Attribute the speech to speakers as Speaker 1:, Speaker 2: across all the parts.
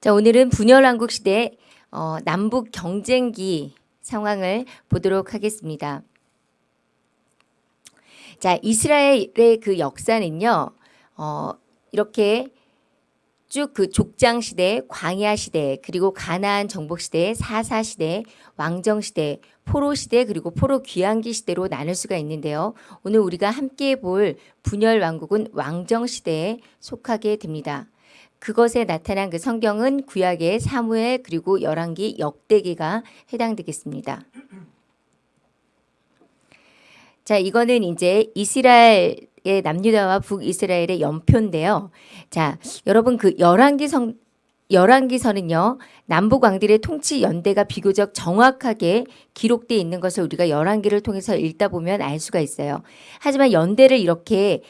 Speaker 1: 자, 오늘은 분열왕국 시대 어, 남북 경쟁기 상황을 보도록 하겠습니다. 자, 이스라엘의 그 역사는요, 어, 이렇게 쭉 그 족장 시대, 광야 시대, 그리고 가나안 정복 시대, 사사 시대, 왕정 시대, 포로 시대, 그리고 포로 귀환기 시대로 나눌 수가 있는데요. 오늘 우리가 함께 볼 분열 왕국은 왕정 시대에 속하게 됩니다. 그것에 나타난 그 성경은 구약의 사무엘 그리고 열왕기 역대기가 해당되겠습니다. 자, 이거는 이제 이스라엘 의 남유다와 북이스라엘의 연표인데요. 자, 여러분 그 열왕기 성 열왕기서는요 남북 왕들의 통치 연대가 비교적 정확하게 기록돼 있는 것을 우리가 열왕기를 통해서 읽다 보면 알 수가 있어요. 하지만 연대를 이렇게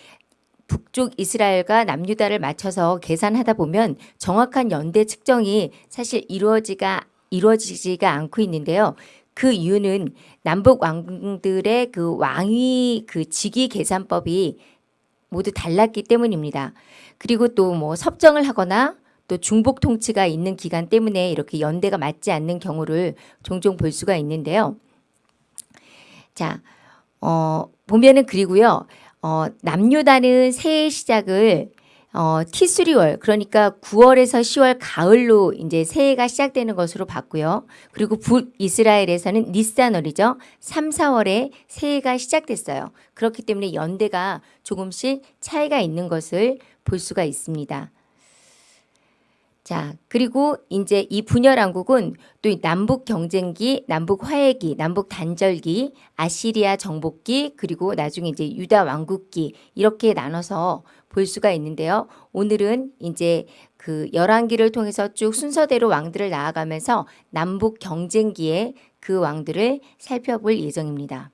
Speaker 1: 북쪽 이스라엘과 남유다를 맞춰서 계산하다 보면 정확한 연대 측정이 사실 이루어지가 이루어지지가 않고 있는데요. 그 이유는 남북 왕들의 그 왕위 그 직위 계산법이 모두 달랐기 때문입니다. 그리고 또 뭐 섭정을 하거나 또 중복 통치가 있는 기간 때문에 이렇게 연대가 맞지 않는 경우를 종종 볼 수가 있는데요. 자, 어, 보면은 그리고요. 어, 남유다는 새해 시작을 어, 티스리월 그러니까 9월에서 10월 가을로 이제 새해가 시작되는 것으로 봤고요. 그리고 북이스라엘에서는 니산월이죠. 3, 4월에 새해가 시작됐어요. 그렇기 때문에 연대가 조금씩 차이가 있는 것을 볼 수가 있습니다. 자, 그리고 이제 이 분열왕국은 또 남북 경쟁기, 남북 화해기, 남북 단절기, 아시리아 정복기, 그리고 나중에 이제 유다 왕국기 이렇게 나눠서 볼 수가 있는데요. 오늘은 이제 그 열왕기를 통해서 쭉 순서대로 왕들을 나아가면서 남북 경쟁기의 그 왕들을 살펴볼 예정입니다.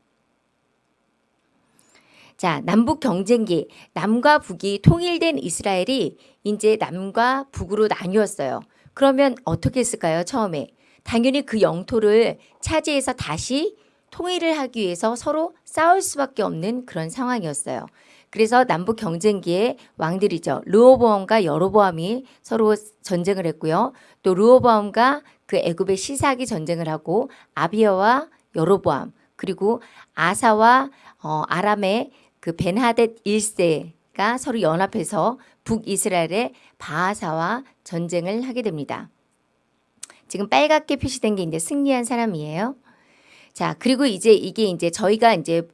Speaker 1: 자, 남북 경쟁기, 남과 북이 통일된 이스라엘이 이제 남과 북으로 나뉘었어요. 그러면 어떻게 했을까요? 처음에. 당연히 그 영토를 차지해서 다시 통일을 하기 위해서 서로 싸울 수밖에 없는 그런 상황이었어요. 그래서 남북 경쟁기의 왕들이죠. 르호보암과 여로보암이 서로 전쟁을 했고요. 또 르호보암과 그 애굽의 시사기 전쟁을 하고 아비아와 여로보암 그리고 아사와 어, 아람의 그 벤하뎃 1세가 서로 연합해서 북이스라엘의 바하사와 전쟁을 하게 됩니다. 지금 빨갛게 표시된 게 이제 승리한 사람이에요. 자, 그리고 이제 이게 이제 저희가 이제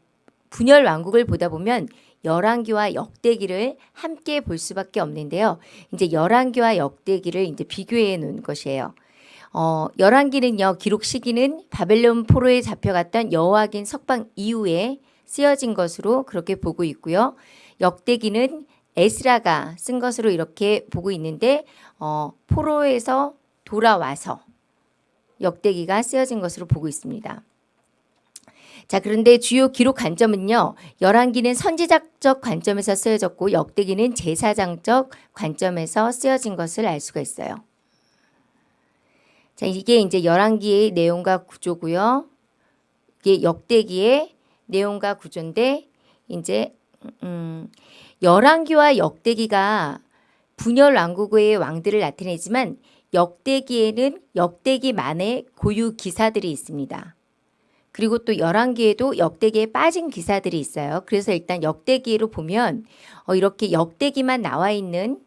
Speaker 1: 분열 왕국을 보다 보면 열왕기와 역대기를 함께 볼 수밖에 없는데요. 이제 열왕기와 역대기를 이제 비교해 놓은 것이에요. 어, 열왕기는요. 기록 시기는 바벨론 포로에 잡혀갔던 여호와긴 석방 이후에 쓰여진 것으로 그렇게 보고 있고요. 역대기는 에스라가 쓴 것으로 이렇게 보고 있는데 어, 포로에서 돌아와서 역대기가 쓰여진 것으로 보고 있습니다. 자 그런데 주요 기록 관점은요. 열왕기는 선지자적 관점에서 쓰여졌고 역대기는 제사장적 관점에서 쓰여진 것을 알 수가 있어요. 자 이게 이제 열왕기의 내용과 구조고요. 이게 역대기의 내용과 구조인데 이제 음, 열왕기와 역대기가 분열 왕국의 왕들을 나타내지만 역대기에는 역대기만의 고유 기사들이 있습니다. 그리고 또 열왕기에도 역대기에 빠진 기사들이 있어요. 그래서 일단 역대기로 보면 어, 이렇게 역대기만 나와 있는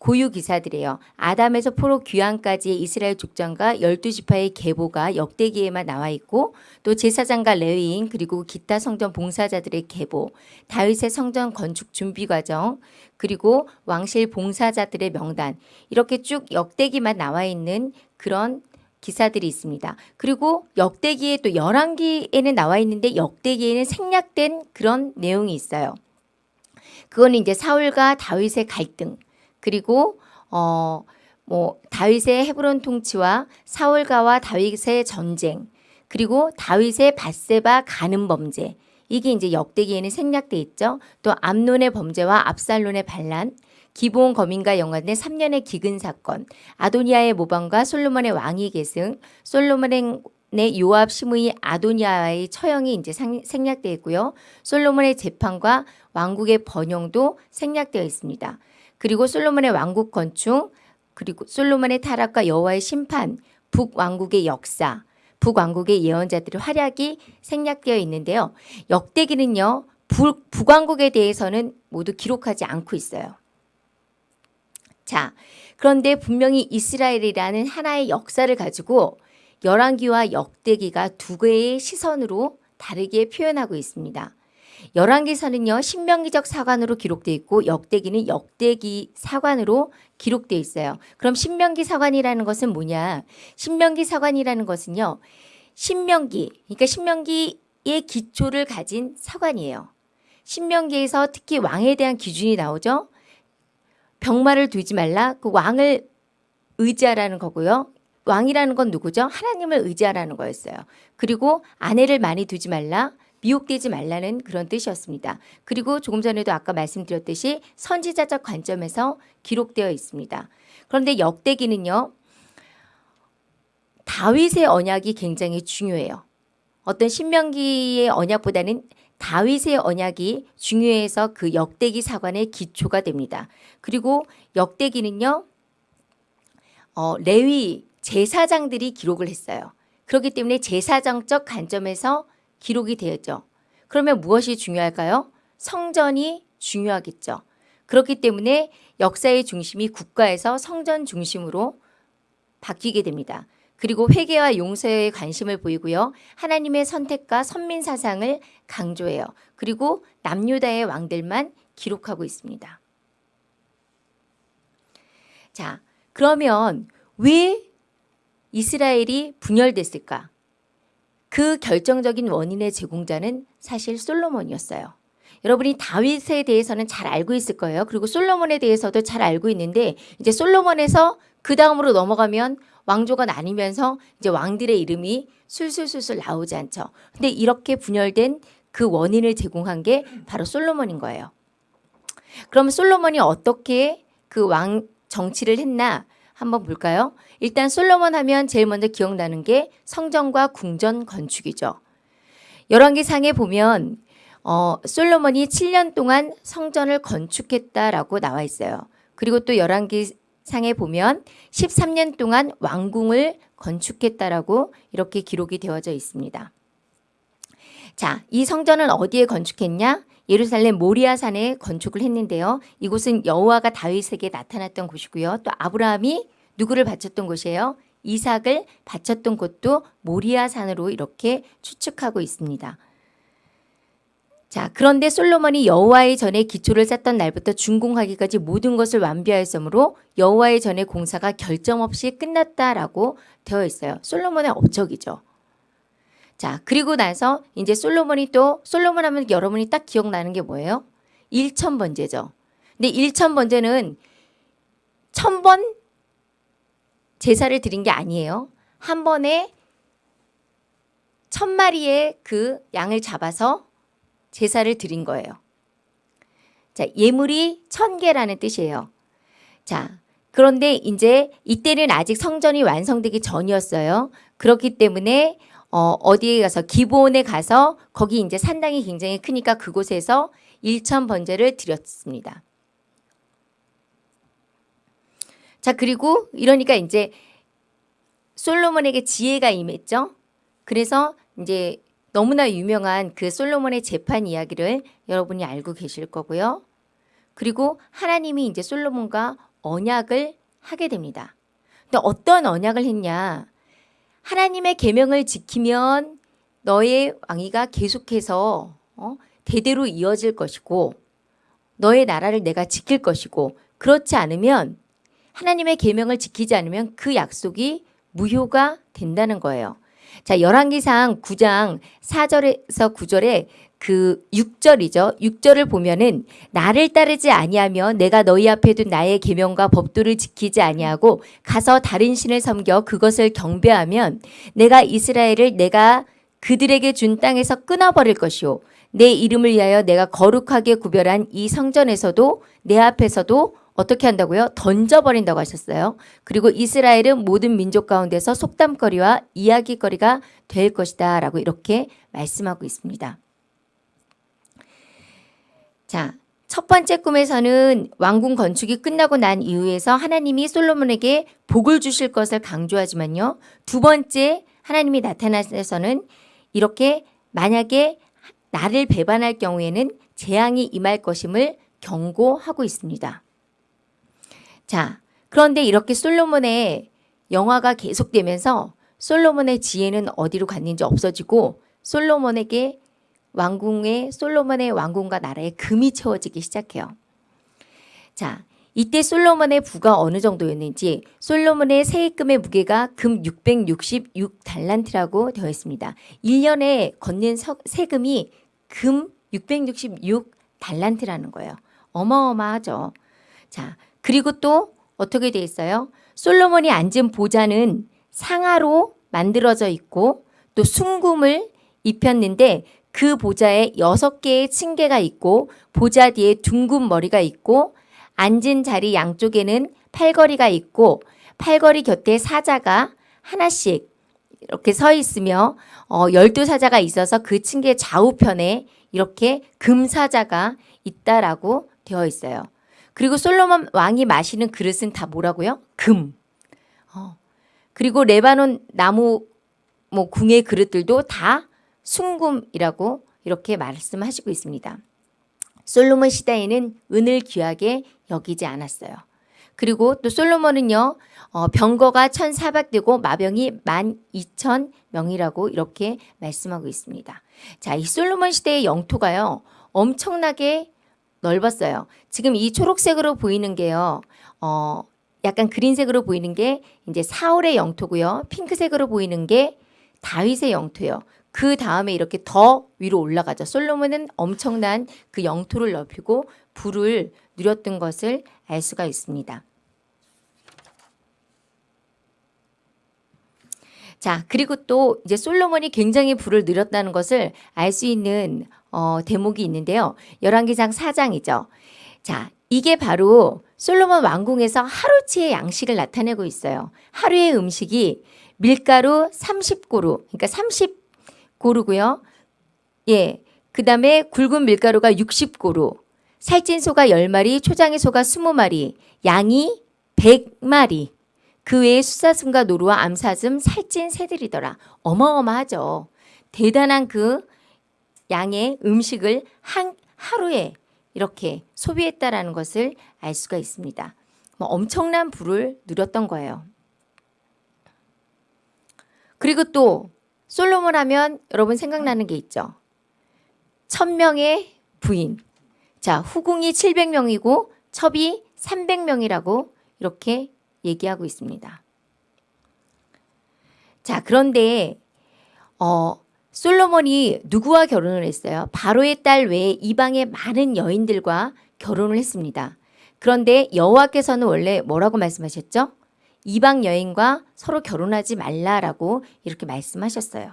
Speaker 1: 고유 기사들이에요. 아담에서 포로 귀환까지의 이스라엘 족장과 열두 지파의 계보가 역대기에만 나와 있고 또 제사장과 레위인 그리고 기타 성전 봉사자들의 계보, 다윗의 성전 건축 준비 과정, 그리고 왕실 봉사자들의 명단 이렇게 쭉 역대기만 나와 있는 그런 기사들이 있습니다. 그리고 역대기에 또 열왕기에는 나와 있는데 역대기에는 생략된 그런 내용이 있어요. 그거는 이제 사울과 다윗의 갈등 그리고 어 뭐 다윗의 헤브론 통치와 사울가와 다윗의 전쟁 그리고 다윗의 바세바 가는 범죄 이게 이제 역대기에는 생략돼 있죠. 또 암론의 범죄와 압살론의 반란 기본 거민과 연관된 3년의 기근 사건, 아도니아의 모방과 솔로몬의 왕위 계승, 솔로몬의 요압 시므이 아도니아의 처형이 이제 생략되어 있고요. 솔로몬의 재판과 왕국의 번영도 생략되어 있습니다. 그리고 솔로몬의 왕국 건축, 그리고 솔로몬의 타락과 여호와의 심판, 북왕국의 역사, 북왕국의 예언자들의 활약이 생략되어 있는데요. 역대기는요. 북, 북왕국에 대해서는 모두 기록하지 않고 있어요. 자, 그런데 분명히 이스라엘이라는 하나의 역사를 가지고 열왕기와 역대기가 두 개의 시선으로 다르게 표현하고 있습니다. 열왕기서는요 신명기적 사관으로 기록되어 있고 역대기는 역대기 사관으로 기록되어 있어요. 그럼 신명기 사관이라는 것은 뭐냐? 신명기 사관이라는 것은요 신명기 그러니까 신명기의 기초를 가진 사관이에요. 신명기에서 특히 왕에 대한 기준이 나오죠. 병마를 두지 말라. 그 왕을 의지하라는 거고요. 왕이라는 건 누구죠? 하나님을 의지하라는 거였어요. 그리고 아내를 많이 두지 말라. 미혹되지 말라는 그런 뜻이었습니다. 그리고 조금 전에도 아까 말씀드렸듯이 선지자적 관점에서 기록되어 있습니다. 그런데 역대기는요. 다윗의 언약이 굉장히 중요해요. 어떤 신명기의 언약보다는 다윗의 언약이 중요해서 그 역대기 사관의 기초가 됩니다. 그리고 역대기는요. 어, 레위 제사장들이 기록을 했어요. 그렇기 때문에 제사정적 관점에서 기록이 되었죠. 그러면 무엇이 중요할까요? 성전이 중요하겠죠. 그렇기 때문에 역사의 중심이 국가에서 성전 중심으로 바뀌게 됩니다. 그리고 회개와 용서에 관심을 보이고요. 하나님의 선택과 선민 사상을 강조해요. 그리고 남유다의 왕들만 기록하고 있습니다. 자, 그러면 왜 이스라엘이 분열됐을까? 그 결정적인 원인의 제공자는 사실 솔로몬이었어요. 여러분이 다윗에 대해서는 잘 알고 있을 거예요. 그리고 솔로몬에 대해서도 잘 알고 있는데 이제 솔로몬에서 그 다음으로 넘어가면 왕조가 나뉘면서 이제 왕들의 이름이 술술술술 나오지 않죠. 근데 이렇게 분열된 그 원인을 제공한 게 바로 솔로몬인 거예요. 그럼 솔로몬이 어떻게 그 왕 정치를 했나 한번 볼까요? 일단 솔로몬 하면 제일 먼저 기억나는 게 성전과 궁전 건축이죠. 열왕기상에 보면 어, 솔로몬이 7년 동안 성전을 건축했다라고 나와 있어요. 그리고 또 열왕기상에 보면 13년 동안 왕궁을 건축했다라고 이렇게 기록이 되어져 있습니다. 자, 이 성전은 어디에 건축했냐? 예루살렘 모리아산에 건축을 했는데요. 이곳은 여호와가 다윗에게 나타났던 곳이고요. 또 아브라함이 누구를 바쳤던 곳이에요? 이삭을 바쳤던 곳도 모리아산으로 이렇게 추측하고 있습니다. 자, 그런데 솔로몬이 여호와의 전에 기초를 쌓던 날부터 준공하기까지 모든 것을 완비하였으므로 여호와의 전의 공사가 결점 없이 끝났다라고 되어 있어요. 솔로몬의 업적이죠. 자, 그리고 나서 이제 솔로몬이 또 솔로몬 하면 여러분이 딱 기억나는 게 뭐예요? 1천 번제죠. 근데 1천 번제는 천번 제사를 드린 게 아니에요. 한 번에 천 마리의 그 양을 잡아서 제사를 드린 거예요. 자, 예물이 천 개라는 뜻이에요. 자, 그런데 이제 이때는 아직 성전이 완성되기 전이었어요. 그렇기 때문에 어, 어디에 가서 기본에 가서 거기 이제 산당이 굉장히 크니까 그곳에서 일천 번제를 드렸습니다. 자 그리고 이러니까 이제 솔로몬에게 지혜가 임했죠. 그래서 이제 너무나 유명한 그 솔로몬의 재판 이야기를 여러분이 알고 계실 거고요. 그리고 하나님이 이제 솔로몬과 언약을 하게 됩니다. 근데 어떤 언약을 했냐? 하나님의 계명을 지키면 너의 왕위가 계속해서 어? 대대로 이어질 것이고 너의 나라를 내가 지킬 것이고 그렇지 않으면 하나님의 계명을 지키지 않으면 그 약속이 무효가 된다는 거예요. 자, 열왕기상 9장 4절에서 9절에 그 6절이죠. 6절을 보면은 나를 따르지 아니하며 내가 너희 앞에 둔 나의 계명과 법도를 지키지 아니하고 가서 다른 신을 섬겨 그것을 경배하면 내가 이스라엘을 내가 그들에게 준 땅에서 끊어버릴 것이요 내 이름을 위하여 내가 거룩하게 구별한 이 성전에서도 내 앞에서도 어떻게 한다고요? 던져버린다고 하셨어요. 그리고 이스라엘은 모든 민족 가운데서 속담거리와 이야기거리가 될 것이다 라고 이렇게 말씀하고 있습니다. 자, 첫 번째 꿈에서는 왕궁 건축이 끝나고 난 이후에서 하나님이 솔로몬에게 복을 주실 것을 강조하지만요. 두 번째 하나님이 나타나서는 이렇게 만약에 나를 배반할 경우에는 재앙이 임할 것임을 경고하고 있습니다. 자, 그런데 이렇게 솔로몬의 영화가 계속되면서 솔로몬의 지혜는 어디로 갔는지 없어지고 솔로몬에게 왕궁의 솔로몬의 왕궁과 나라에 금이 채워지기 시작해요. 자, 이때 솔로몬의 부가 어느 정도였는지 솔로몬의 세입금의 무게가 금 666달란트라고 되어 있습니다. 1년에 걷는 서- 세금이 금 666달란트라는 거예요. 어마어마하죠. 자, 그리고 또 어떻게 돼 있어요? 솔로몬이 앉은 보좌는 상아로 만들어져 있고 또 순금을 입혔는데 그 보좌에 여섯 개의 층계가 있고 보좌 뒤에 둥근 머리가 있고 앉은 자리 양쪽에는 팔걸이가 있고 팔걸이 곁에 사자가 하나씩 이렇게 서 있으며 어, 열두 사자가 있어서 그 층계 좌우편에 이렇게 금사자가 있다라고 되어 있어요. 그리고 솔로몬 왕이 마시는 그릇은 다 뭐라고요? 금. 어. 그리고 레바논 나무 뭐 궁의 그릇들도 다 순금이라고 이렇게 말씀하시고 있습니다. 솔로몬 시대에는 은을 귀하게 여기지 않았어요. 그리고 또 솔로몬은요, 어, 병거가 1,400대고 마병이 12,000명이라고 이렇게 말씀하고 있습니다. 자, 이 솔로몬 시대의 영토가요, 엄청나게 넓었어요. 지금 이 초록색으로 보이는 게요, 어, 약간 그린색으로 보이는 게 이제 사울의 영토고요. 핑크색으로 보이는 게 다윗의 영토예요. 그 다음에 이렇게 더 위로 올라가죠. 솔로몬은 엄청난 그 영토를 넓히고 부를 누렸던 것을 알 수가 있습니다. 자, 그리고 또 이제 솔로몬이 굉장히 부를 누렸다는 것을 알 수 있는 어, 대목이 있는데요. 열왕기상 4장이죠. 자, 이게 바로 솔로몬 왕궁에서 하루치의 양식을 나타내고 있어요. 하루의 음식이 밀가루 30고루, 그러니까 30고루고요. 예. 그 다음에 굵은 밀가루가 60고루, 살찐 소가 10마리, 초장의 소가 20마리, 양이 100마리. 그 외에 수사슴과 노루와 암사슴, 살찐 새들이더라. 어마어마하죠. 대단한 그 양의 음식을 한 하루에 이렇게 소비했다라는 것을 알 수가 있습니다. 뭐 엄청난 부를 누렸던 거예요. 그리고 또 솔로몬 하면 여러분 생각나는 게 있죠. 천명의 부인. 자, 후궁이 700명이고 첩이 300명이라고 이렇게 얘기하고 있습니다. 자, 그런데 어 솔로몬이 누구와 결혼을 했어요? 바로의 딸 외에 이방의 많은 여인들과 결혼을 했습니다. 그런데 여호와께서는 원래 뭐라고 말씀하셨죠? 이방 여인과 서로 결혼하지 말라라고 이렇게 말씀하셨어요.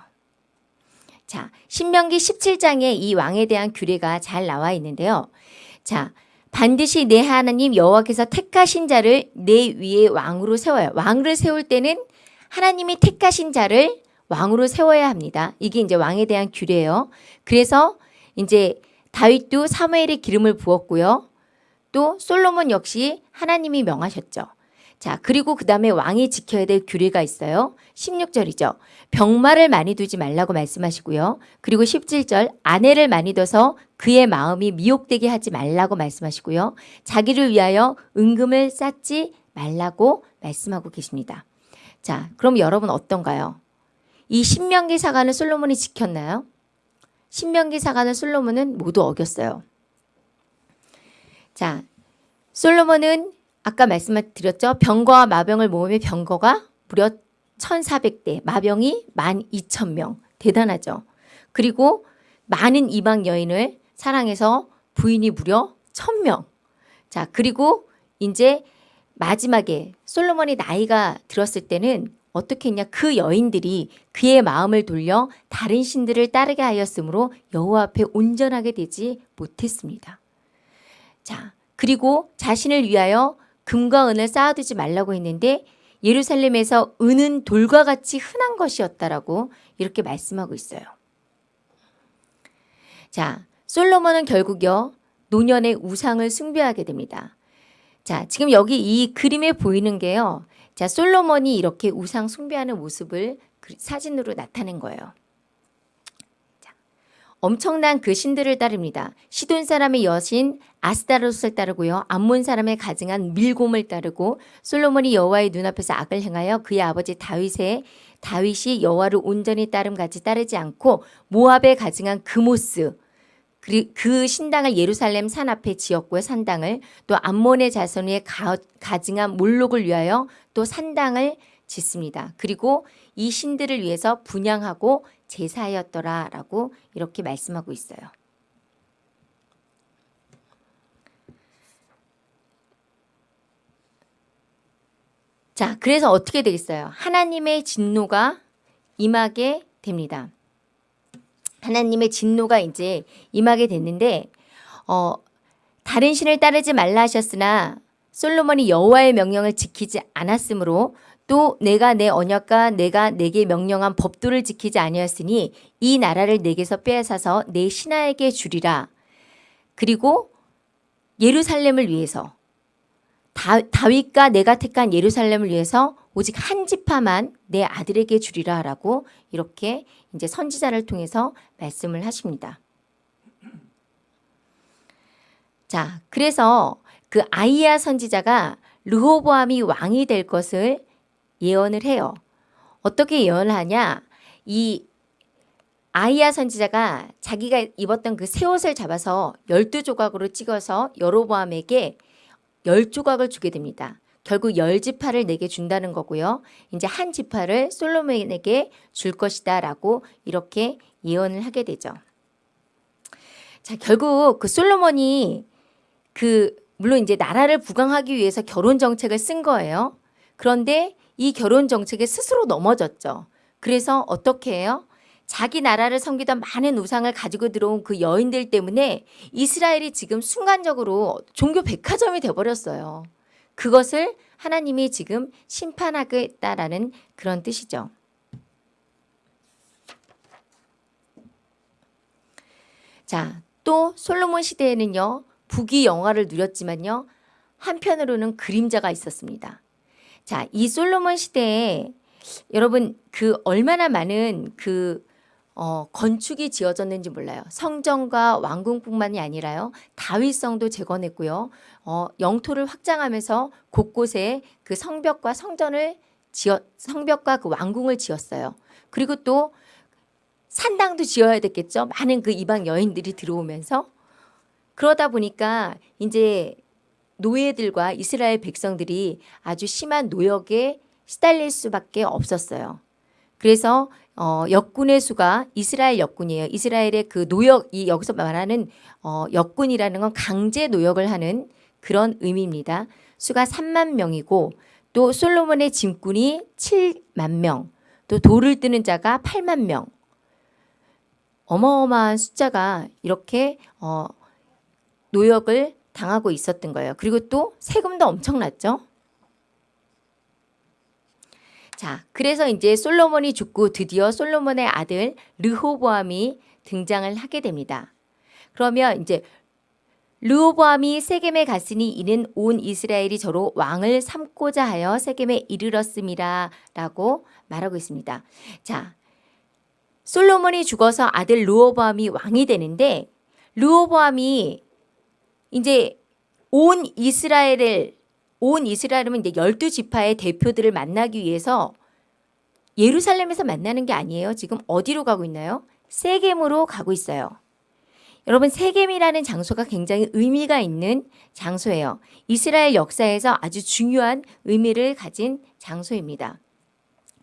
Speaker 1: 자, 신명기 17장에 이 왕에 대한 규례가 잘 나와 있는데요. 자, 반드시 내 하나님 여호와께서 택하신 자를 내 위에 왕으로 세워요. 왕을 세울 때는 하나님이 택하신 자를 왕으로 세워야 합니다. 이게 이제 왕에 대한 규례예요. 그래서 이제 다윗도 사무엘의 기름을 부었고요. 또 솔로몬 역시 하나님이 명하셨죠. 자, 그리고 그 다음에 왕이 지켜야 될 규례가 있어요. 16절이죠. 병마를 많이 두지 말라고 말씀하시고요. 그리고 17절, 아내를 많이 둬서 그의 마음이 미혹되게 하지 말라고 말씀하시고요. 자기를 위하여 은금을 쌓지 말라고 말씀하고 계십니다. 자, 그럼 여러분 어떤가요? 이 신명기 사관을 솔로몬이 지켰나요? 신명기 사관을 솔로몬은 모두 어겼어요. 자, 솔로몬은 아까 말씀드렸죠. 병거와 마병을 모으면 병거가 무려 1,400대, 마병이 12,000명. 대단하죠. 그리고 많은 이방 여인을 사랑해서 부인이 무려 1,000명. 자, 그리고 이제 마지막에 솔로몬이 나이가 들었을 때는 어떻게 했냐? 그 여인들이 그의 마음을 돌려 다른 신들을 따르게 하였으므로 여호와 앞에 온전하게 되지 못했습니다. 자, 그리고 자신을 위하여 금과 은을 쌓아두지 말라고 했는데 예루살렘에서 은은 돌과 같이 흔한 것이었다라고 이렇게 말씀하고 있어요. 자, 솔로몬은 결국요 노년의 우상을 숭배하게 됩니다. 자, 지금 여기 이 그림에 보이는 게요. 자, 솔로몬이 이렇게 우상 숭배하는 모습을 그 사진으로 나타낸 거예요. 자, 엄청난 그 신들을 따릅니다. 시돈 사람의 여신 아스타로스를 따르고요. 암몬 사람의 가증한 밀곰을 따르고 솔로몬이 여호와의 눈앞에서 악을 행하여 그의 아버지 다윗의 다윗이 여호와를 온전히 따름 같이 따르지 않고 모압에 가증한 그모스 그 신당을 예루살렘 산 앞에 지었고요. 산당을 또 암몬의 자손의 가, 가증한 몰록을 위하여 또 산당을 짓습니다. 그리고 이 신들을 위해서 분양하고 제사하였더라 라고 이렇게 말씀하고 있어요. 자, 그래서 어떻게 되겠어요? 하나님의 진노가 임하게 됩니다. 하나님의 진노가 이제 임하게 됐는데 어, 다른 신을 따르지 말라 하셨으나 솔로몬이 여호와의 명령을 지키지 않았으므로 또 내가 내 언약과 내가 내게 명령한 법도를 지키지 아니었으니 이 나라를 내게서 빼앗아서 내 신하에게 주리라. 그리고 예루살렘을 위해서 다, 다윗과 내가 택한 예루살렘을 위해서 오직 한 지파만 내 아들에게 주리라 라고 이렇게 이제 선지자를 통해서 말씀을 하십니다. 자, 그래서 그 아이야 선지자가 르호보암이 왕이 될 것을 예언을 해요. 어떻게 예언을 하냐? 이 아이야 선지자가 자기가 입었던 그 새 옷을 잡아서 열두 조각으로 찍어서 여로보암에게 열 조각을 주게 됩니다. 결국 열 지파를 내게 준다는 거고요. 이제 한 지파를 솔로몬에게 줄 것이다 라고 이렇게 예언을 하게 되죠. 자, 결국 그 솔로몬이 그 물론 이제 나라를 부강하기 위해서 결혼 정책을 쓴 거예요. 그런데 이 결혼 정책에 스스로 넘어졌죠. 그래서 어떻게 해요? 자기 나라를 섬기던 많은 우상을 가지고 들어온 그 여인들 때문에 이스라엘이 지금 순간적으로 종교 백화점이 돼버렸어요. 그것을 하나님이 지금 심판하겠다라는 그런 뜻이죠. 자, 또 솔로몬 시대에는요, 북이 영화를 누렸지만요, 한편으로는 그림자가 있었습니다. 자, 이 솔로몬 시대에 여러분 그 얼마나 많은 그 어, 건축이 지어졌는지 몰라요. 성전과 왕궁뿐만이 아니라요. 다윗성도 재건했고요. 어, 영토를 확장하면서 곳곳에 그 성벽과 성전을 지어 성벽과 그 왕궁을 지었어요. 그리고 또 산당도 지어야 됐겠죠. 많은 그 이방 여인들이 들어오면서 그러다 보니까 이제 노예들과 이스라엘 백성들이 아주 심한 노역에 시달릴 수밖에 없었어요. 그래서 어, 역군의 수가 이스라엘 역군이에요. 이스라엘의 그 노역, 이 여기서 말하는 어, 역군이라는 건 강제 노역을 하는 그런 의미입니다. 수가 3만 명이고 또 솔로몬의 짐꾼이 7만 명, 또 돌을 뜨는 자가 8만 명. 어마어마한 숫자가 이렇게 어, 노역을 당하고 있었던 거예요. 그리고 또 세금도 엄청났죠. 자, 그래서 이제 솔로몬이 죽고 드디어 솔로몬의 아들 르호보암이 등장을 하게 됩니다. 그러면 이제 르호보암이 세겜에 갔으니 이는 온 이스라엘이 저로 왕을 삼고자 하여 세겜에 이르렀음이라라고 말하고 있습니다. 자, 솔로몬이 죽어서 아들 르호보암이 왕이 되는데 르호보암이 이제 온 이스라엘을 온 이스라엘은 이제 열두 지파의 대표들을 만나기 위해서 예루살렘에서 만나는 게 아니에요. 지금 어디로 가고 있나요? 세겜으로 가고 있어요. 여러분 세겜이라는 장소가 굉장히 의미가 있는 장소예요. 이스라엘 역사에서 아주 중요한 의미를 가진 장소입니다.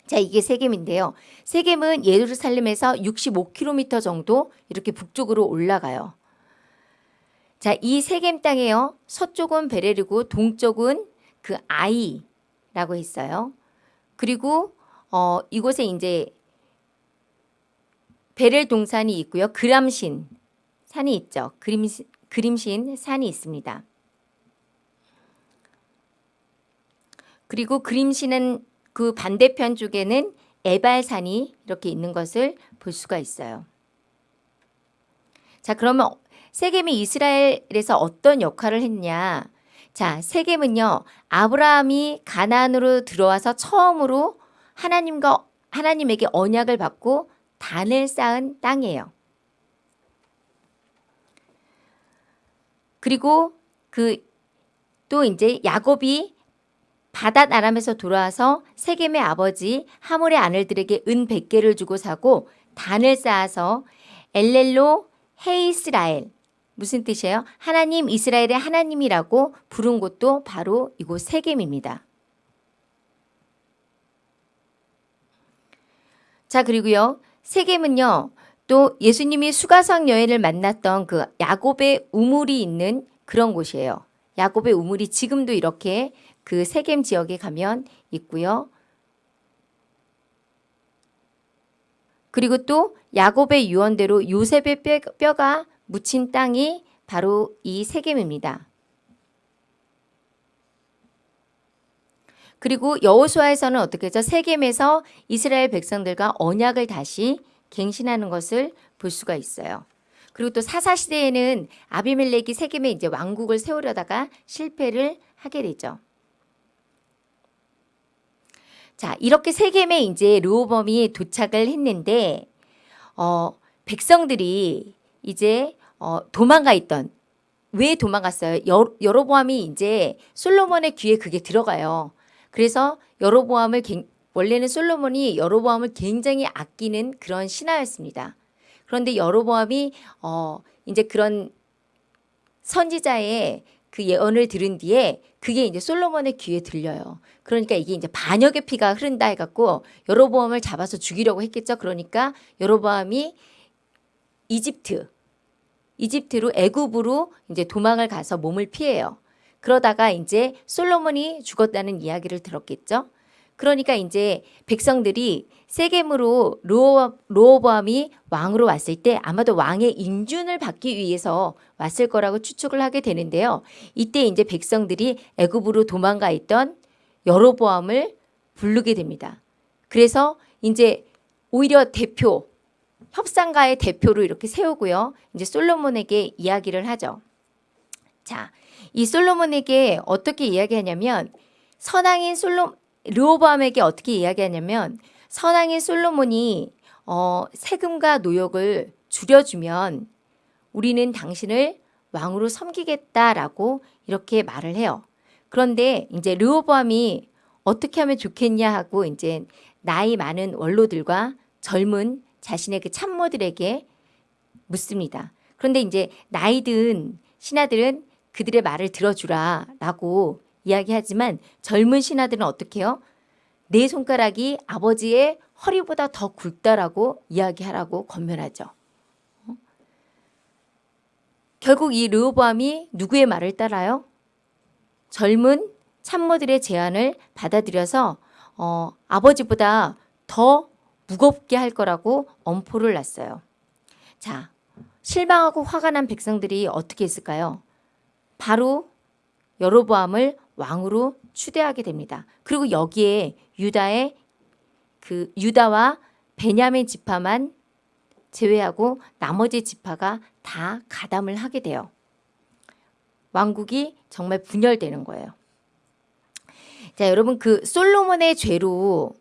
Speaker 1: 자, 이게 세겜인데요. 세겜은 예루살렘에서 65km 정도 이렇게 북쪽으로 올라가요. 자, 이 세겜 땅에요. 서쪽은 베레르고 동쪽은 그 아이라고 했어요. 그리고 어, 이곳에 이제 베렐 동산이 있고요. 그람신 산이 있죠. 그림신, 그림신 산이 있습니다. 그리고 그림신은 그 반대편 쪽에는 에발산이 이렇게 있는 것을 볼 수가 있어요. 자, 그러면 세겜이 이스라엘에서 어떤 역할을 했냐? 자, 세겜은요. 아브라함이 가나안으로 들어와서 처음으로 하나님과 하나님에게 언약을 받고 단을 쌓은 땅이에요. 그리고 그 또 이제 야곱이 바닷 아람에서 돌아와서 세겜의 아버지 하몰의 아들들에게 은 100개를 주고 사고 단을 쌓아서 엘렐로 헤이스라엘 무슨 뜻이에요? 하나님 이스라엘의 하나님이라고 부른 곳도 바로 이곳 세겜입니다. 자 그리고요 세겜은요 또 예수님이 수가성 여인을 만났던 그 야곱의 우물이 있는 그런 곳이에요. 야곱의 우물이 지금도 이렇게 그 세겜 지역에 가면 있고요. 그리고 또 야곱의 유언대로 요셉의 뼈, 가 묻힌 땅이 바로 이 세겜입니다. 그리고 여호수아에서는 어떻게 했죠? 세겜에서 이스라엘 백성들과 언약을 다시 갱신하는 것을 볼 수가 있어요. 그리고 또 사사 시대에는 아비멜렉이 세겜에 이제 왕국을 세우려다가 실패를 하게 되죠. 자, 이렇게 세겜에 이제 르호범이 도착을 했는데 어, 백성들이 이제 어, 도망가 있던 왜 도망갔어요? 여, 여로보암이 이제 솔로몬의 귀에 그게 들어가요. 그래서 여로보암을 원래는 솔로몬이 여로보암을 굉장히 아끼는 그런 신하였습니다. 그런데 여로보암이 어 이제 그런 선지자의 그 예언을 들은 뒤에 그게 이제 솔로몬의 귀에 들려요. 그러니까 이게 이제 반역의 피가 흐른다 해갖고 여로보암을 잡아서 죽이려고 했겠죠. 그러니까 여로보암이 이집트 이집트로 애굽으로 이제 도망을 가서 몸을 피해요. 그러다가 이제 솔로몬이 죽었다는 이야기를 들었겠죠. 그러니까 이제 백성들이 세겜으로 로호보암이 왕으로 왔을 때 아마도 왕의 인준을 받기 위해서 왔을 거라고 추측을 하게 되는데요. 이때 이제 백성들이 애굽으로 도망가 있던 여로보암을 부르게 됩니다. 그래서 이제 오히려 대표 협상가의 대표로 이렇게 세우고요. 이제 솔로몬에게 이야기를 하죠. 자, 이 솔로몬에게 어떻게 이야기하냐면 선왕인 솔로 르호보암에게 어떻게 이야기하냐면 선왕인 솔로몬이 어, 세금과 노역을 줄여주면 우리는 당신을 왕으로 섬기겠다라고 이렇게 말을 해요. 그런데 이제 르호보암이 어떻게 하면 좋겠냐 하고 이제 나이 많은 원로들과 젊은 자신의 그 참모들에게 묻습니다. 그런데 이제 나이 든 신하들은 그들의 말을 들어주라 라고 이야기하지만 젊은 신하들은 어떻게 해요? 내 손가락이 아버지의 허리보다 더 굵다라고 이야기하라고 권면하죠. 어? 결국 이 르호보암이 누구의 말을 따라요? 젊은 참모들의 제안을 받아들여서 어, 아버지보다 더 무겁게 할 거라고 엄포를 놨어요. 자, 실망하고 화가 난 백성들이 어떻게 했을까요? 바로 여로보암을 왕으로 추대하게 됩니다. 그리고 여기에 유다의 그 유다와 베냐민 지파만 제외하고 나머지 지파가 다 가담을 하게 돼요. 왕국이 정말 분열되는 거예요. 자, 여러분 그 솔로몬의 죄로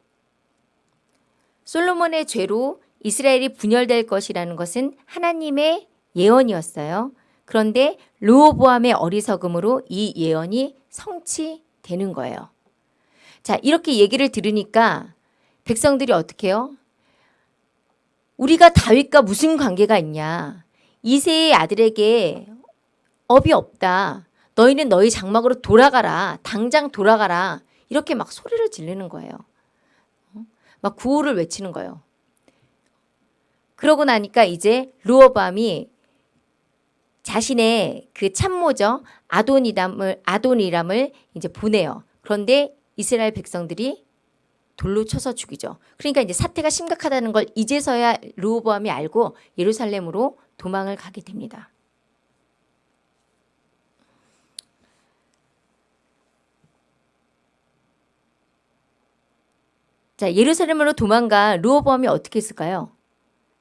Speaker 1: 솔로몬의 죄로 이스라엘이 분열될 것이라는 것은 하나님의 예언이었어요. 그런데 르호보암의 어리석음으로 이 예언이 성취되는 거예요. 자, 이렇게 얘기를 들으니까 백성들이 어떻게 해요? 우리가 다윗과 무슨 관계가 있냐? 이세의 아들에게 업이 없다. 너희는 너희 장막으로 돌아가라. 당장 돌아가라. 이렇게 막 소리를 지르는 거예요. 어? 막 구호를 외치는 거예요. 그러고 나니까 이제 루어밤이 자신의 그 참모죠. 아도니람을 아도니람을 이제 보내요. 그런데 이스라엘 백성들이 돌로 쳐서 죽이죠. 그러니까 이제 사태가 심각하다는 걸 이제서야 르호보암이 알고 예루살렘으로 도망을 가게 됩니다. 자, 예루살렘으로 도망가 르호보암이 어떻게 했을까요?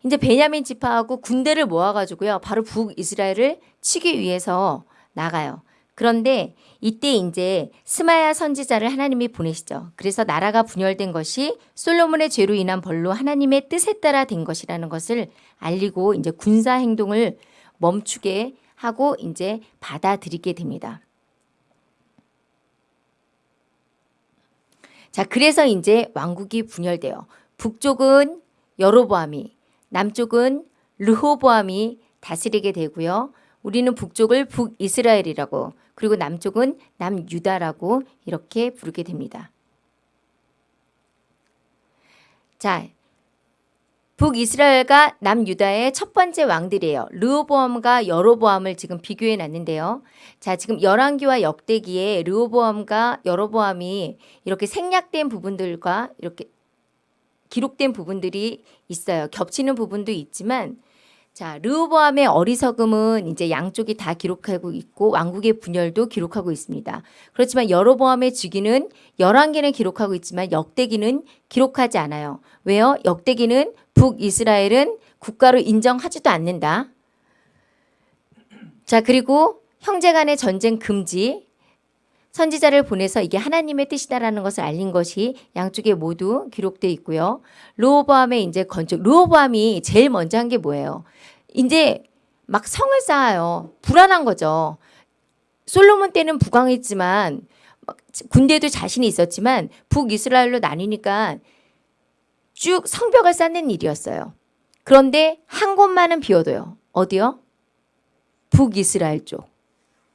Speaker 1: 이제 베냐민 지파하고 군대를 모아가지고요. 바로 북이스라엘을 치기 위해서 나가요. 그런데 이때 이제 스마야 선지자를 하나님이 보내시죠. 그래서 나라가 분열된 것이 솔로몬의 죄로 인한 벌로 하나님의 뜻에 따라 된 것이라는 것을 알리고 이제 군사 행동을 멈추게 하고 이제 받아들이게 됩니다. 자, 그래서 이제 왕국이 분열돼요. 북쪽은 여로보암이, 남쪽은 르호보암이 다스리게 되고요. 우리는 북쪽을 북이스라엘이라고 그리고 남쪽은 남유다라고 이렇게 부르게 됩니다. 자, 북이스라엘과 남유다의 첫 번째 왕들이에요. 르호보암과 여로보암을 지금 비교해 놨는데요. 자, 지금 열왕기와 역대기에 르호보암과 여로보암이 이렇게 생략된 부분들과 이렇게 기록된 부분들이 있어요. 겹치는 부분도 있지만 자, 르호보암의 어리석음은 이제 양쪽이 다 기록하고 있고 왕국의 분열도 기록하고 있습니다. 그렇지만 여로보암의 즉위는 열왕기는 기록하고 있지만 역대기는 기록하지 않아요. 왜요? 역대기는 북이스라엘은 국가로 인정하지도 않는다. 자, 그리고 형제 간의 전쟁 금지, 선지자를 보내서 이게 하나님의 뜻이다라는 것을 알린 것이 양쪽에 모두 기록되어 있고요. 르호보암의 이제 건축, 르호보암이 제일 먼저 한 게 뭐예요? 이제 막 성을 쌓아요. 불안한 거죠. 솔로몬 때는 부강했지만 군대도 자신이 있었지만 북이스라엘로 나뉘니까 쭉 성벽을 쌓는 일이었어요. 그런데 한 곳만은 비워둬요. 어디요? 북이스라엘 쪽.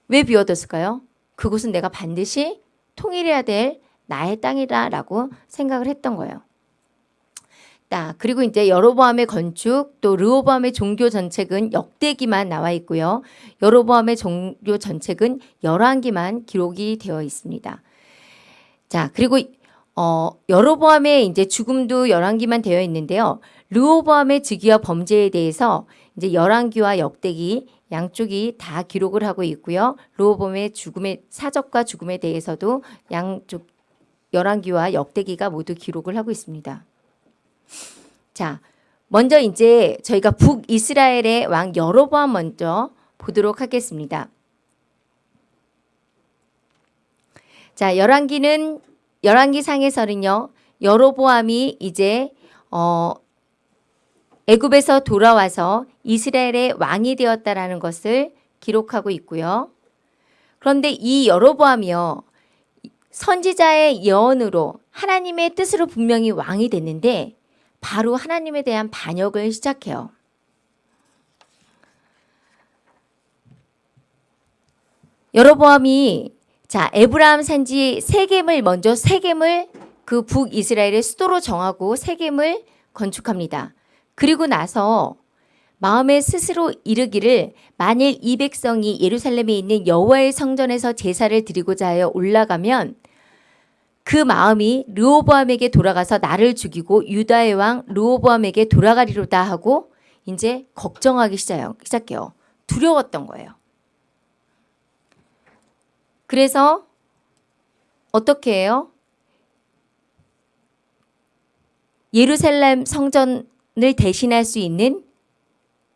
Speaker 1: 왜 비워뒀을까요? 그곳은 내가 반드시 통일해야 될 나의 땅이다라고 생각을 했던 거예요. 딱 그리고 이제 여로보암의 건축 또 르호보암의 종교 전책은 역대기만 나와 있고요. 여로보암의 종교 전책은 열왕기만 기록이 되어 있습니다. 자 그리고 어, 여로보암의 이제 죽음도 열왕기만 되어 있는데요. 르호보암의 즉위와 범죄에 대해서 이제 열왕기와 역대기 양쪽이 다 기록을 하고 있고요. 르호보암의 죽음의 사적과 죽음에 대해서도 양쪽 열왕기와 역대기가 모두 기록을 하고 있습니다. 자, 먼저 이제 저희가 북이스라엘의 왕 여로보암 먼저 보도록 하겠습니다. 자, 열왕기는 열왕기 상에서는요. 여로보암이 이제 어 애굽에서 돌아와서 이스라엘의 왕이 되었다라는 것을 기록하고 있고요. 그런데 이 여로보암이요. 선지자의 예언으로 하나님의 뜻으로 분명히 왕이 됐는데 바로 하나님에 대한 반역을 시작해요. 여로보암이 자 에브라함 산지 세겜을 먼저 세겜을 그 북이스라엘의 수도로 정하고 세겜을 건축합니다. 그리고 나서 마음에 스스로 이르기를 만일 이 백성이 예루살렘에 있는 여호와의 성전에서 제사를 드리고자 하여 올라가면 그 마음이 르호보암에게 돌아가서 나를 죽이고 유다의 왕 르호보암에게 돌아가리로다 하고 이제 걱정하기 시작해요. 두려웠던 거예요. 그래서 어떻게 해요? 예루살렘 성전 을 대신할 수 있는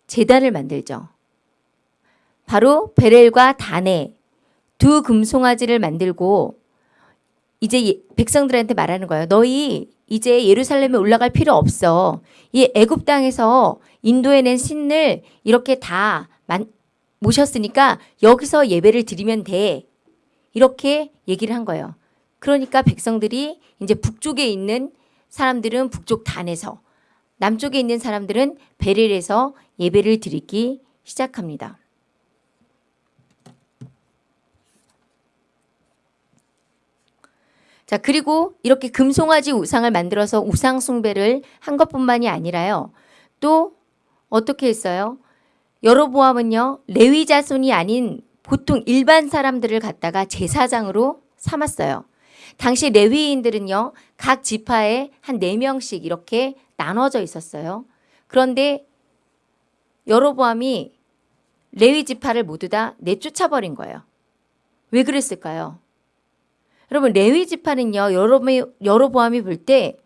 Speaker 1: 재단을 만들죠. 바로 베렐과 단에 두 금송아지를 만들고 이제 백성들한테 말하는 거예요. 너희 이제 예루살렘에 올라갈 필요 없어. 이 애굽 땅에서 인도해낸 신을 이렇게 다 모셨으니까 여기서 예배를 드리면 돼. 이렇게 얘기를 한 거예요. 그러니까 백성들이 이제 북쪽에 있는 사람들은 북쪽 단에서 남쪽에 있는 사람들은 베렐에서 예배를 드리기 시작합니다. 자, 그리고 이렇게 금송아지 우상을 만들어서 우상 숭배를 한 것뿐만이 아니라요. 또 어떻게 했어요? 여로보암은요. 레위 자손이 아닌 보통 일반 사람들을 갖다가 제사장으로 삼았어요. 당시 레위인들은요. 각 지파에 한 4명씩 이렇게 나눠져 있었어요. 그런데 여로보암이 레위 지파를 모두 다 내쫓아버린 거예요. 왜 그랬을까요? 여러분 레위 지파는요. 여로보암이 볼 때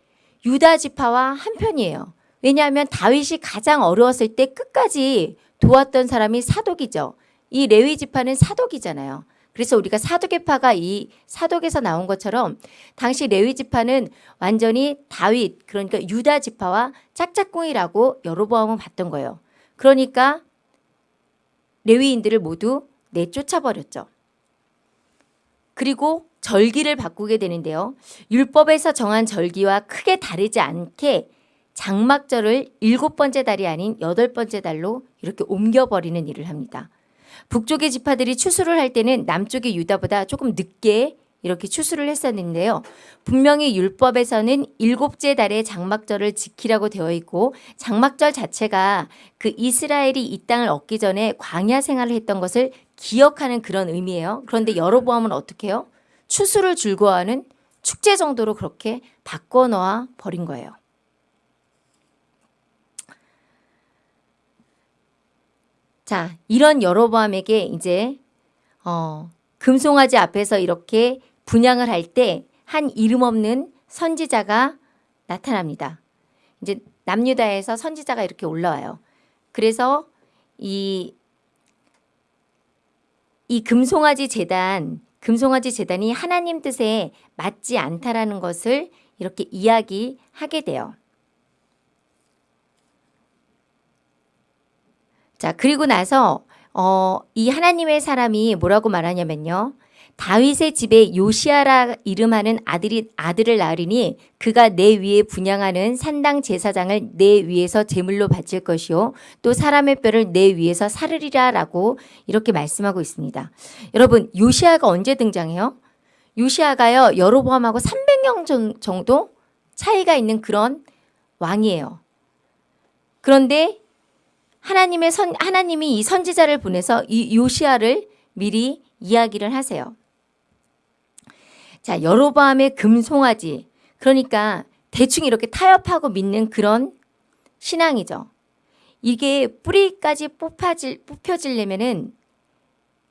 Speaker 1: 유다 지파와 한편이에요. 왜냐하면 다윗이 가장 어려웠을 때 끝까지 도왔던 사람이 사독이죠. 이 레위 지파는 사독이잖아요. 그래서 우리가 사독의파가 이 사독에서 나온 것처럼 당시 레위 지파는 완전히 다윗 그러니까 유다 지파와 짝짝꿍이라고 여로보암은 봤던 거예요. 그러니까 레위인들을 모두 내쫓아 버렸죠. 그리고 절기를 바꾸게 되는데요. 율법에서 정한 절기와 크게 다르지 않게 장막절을 일곱 번째 달이 아닌 여덟 번째 달로 이렇게 옮겨버리는 일을 합니다. 북쪽의 지파들이 추수를 할 때는 남쪽의 유다보다 조금 늦게 이렇게 추수를 했었는데요. 분명히 율법에서는 일곱째 달에 장막절을 지키라고 되어 있고 장막절 자체가 그 이스라엘이 이 땅을 얻기 전에 광야 생활을 했던 것을 기억하는 그런 의미예요. 그런데 여로보암은 어떻게 해요? 추수를 즐거워하는 축제 정도로 그렇게 바꿔놓아 버린 거예요. 자, 이런 여로보암에게 이제 어, 금송아지 앞에서 이렇게 분양을 할 때 한 이름 없는 선지자가 나타납니다. 이제 남유다에서 선지자가 이렇게 올라와요. 그래서 이, 이 금송아지 재단, 금송아지 재단이 하나님 뜻에 맞지 않다라는 것을 이렇게 이야기하게 돼요. 자, 그리고 나서 어, 이 하나님의 사람이 뭐라고 말하냐면요. 다윗의 집에 요시아라 이름하는 아들이 아들을 낳으리니 그가 내 위에 분양하는 산당 제사장을 내 위에서 제물로 바칠 것이요 또 사람의 뼈를 내 위에서 사르리라라고 이렇게 말씀하고 있습니다. 여러분 요시아가 언제 등장해요? 요시아가요 여로보암하고 300년 정도 차이가 있는 그런 왕이에요. 그런데 하나님의 선 하나님이 이 선지자를 보내서 이 요시아를 미리 이야기를 하세요. 자, 여로보암의 금송아지. 그러니까 대충 이렇게 타협하고 믿는 그런 신앙이죠. 이게 뿌리까지 뽑혀질, 뽑혀지려면은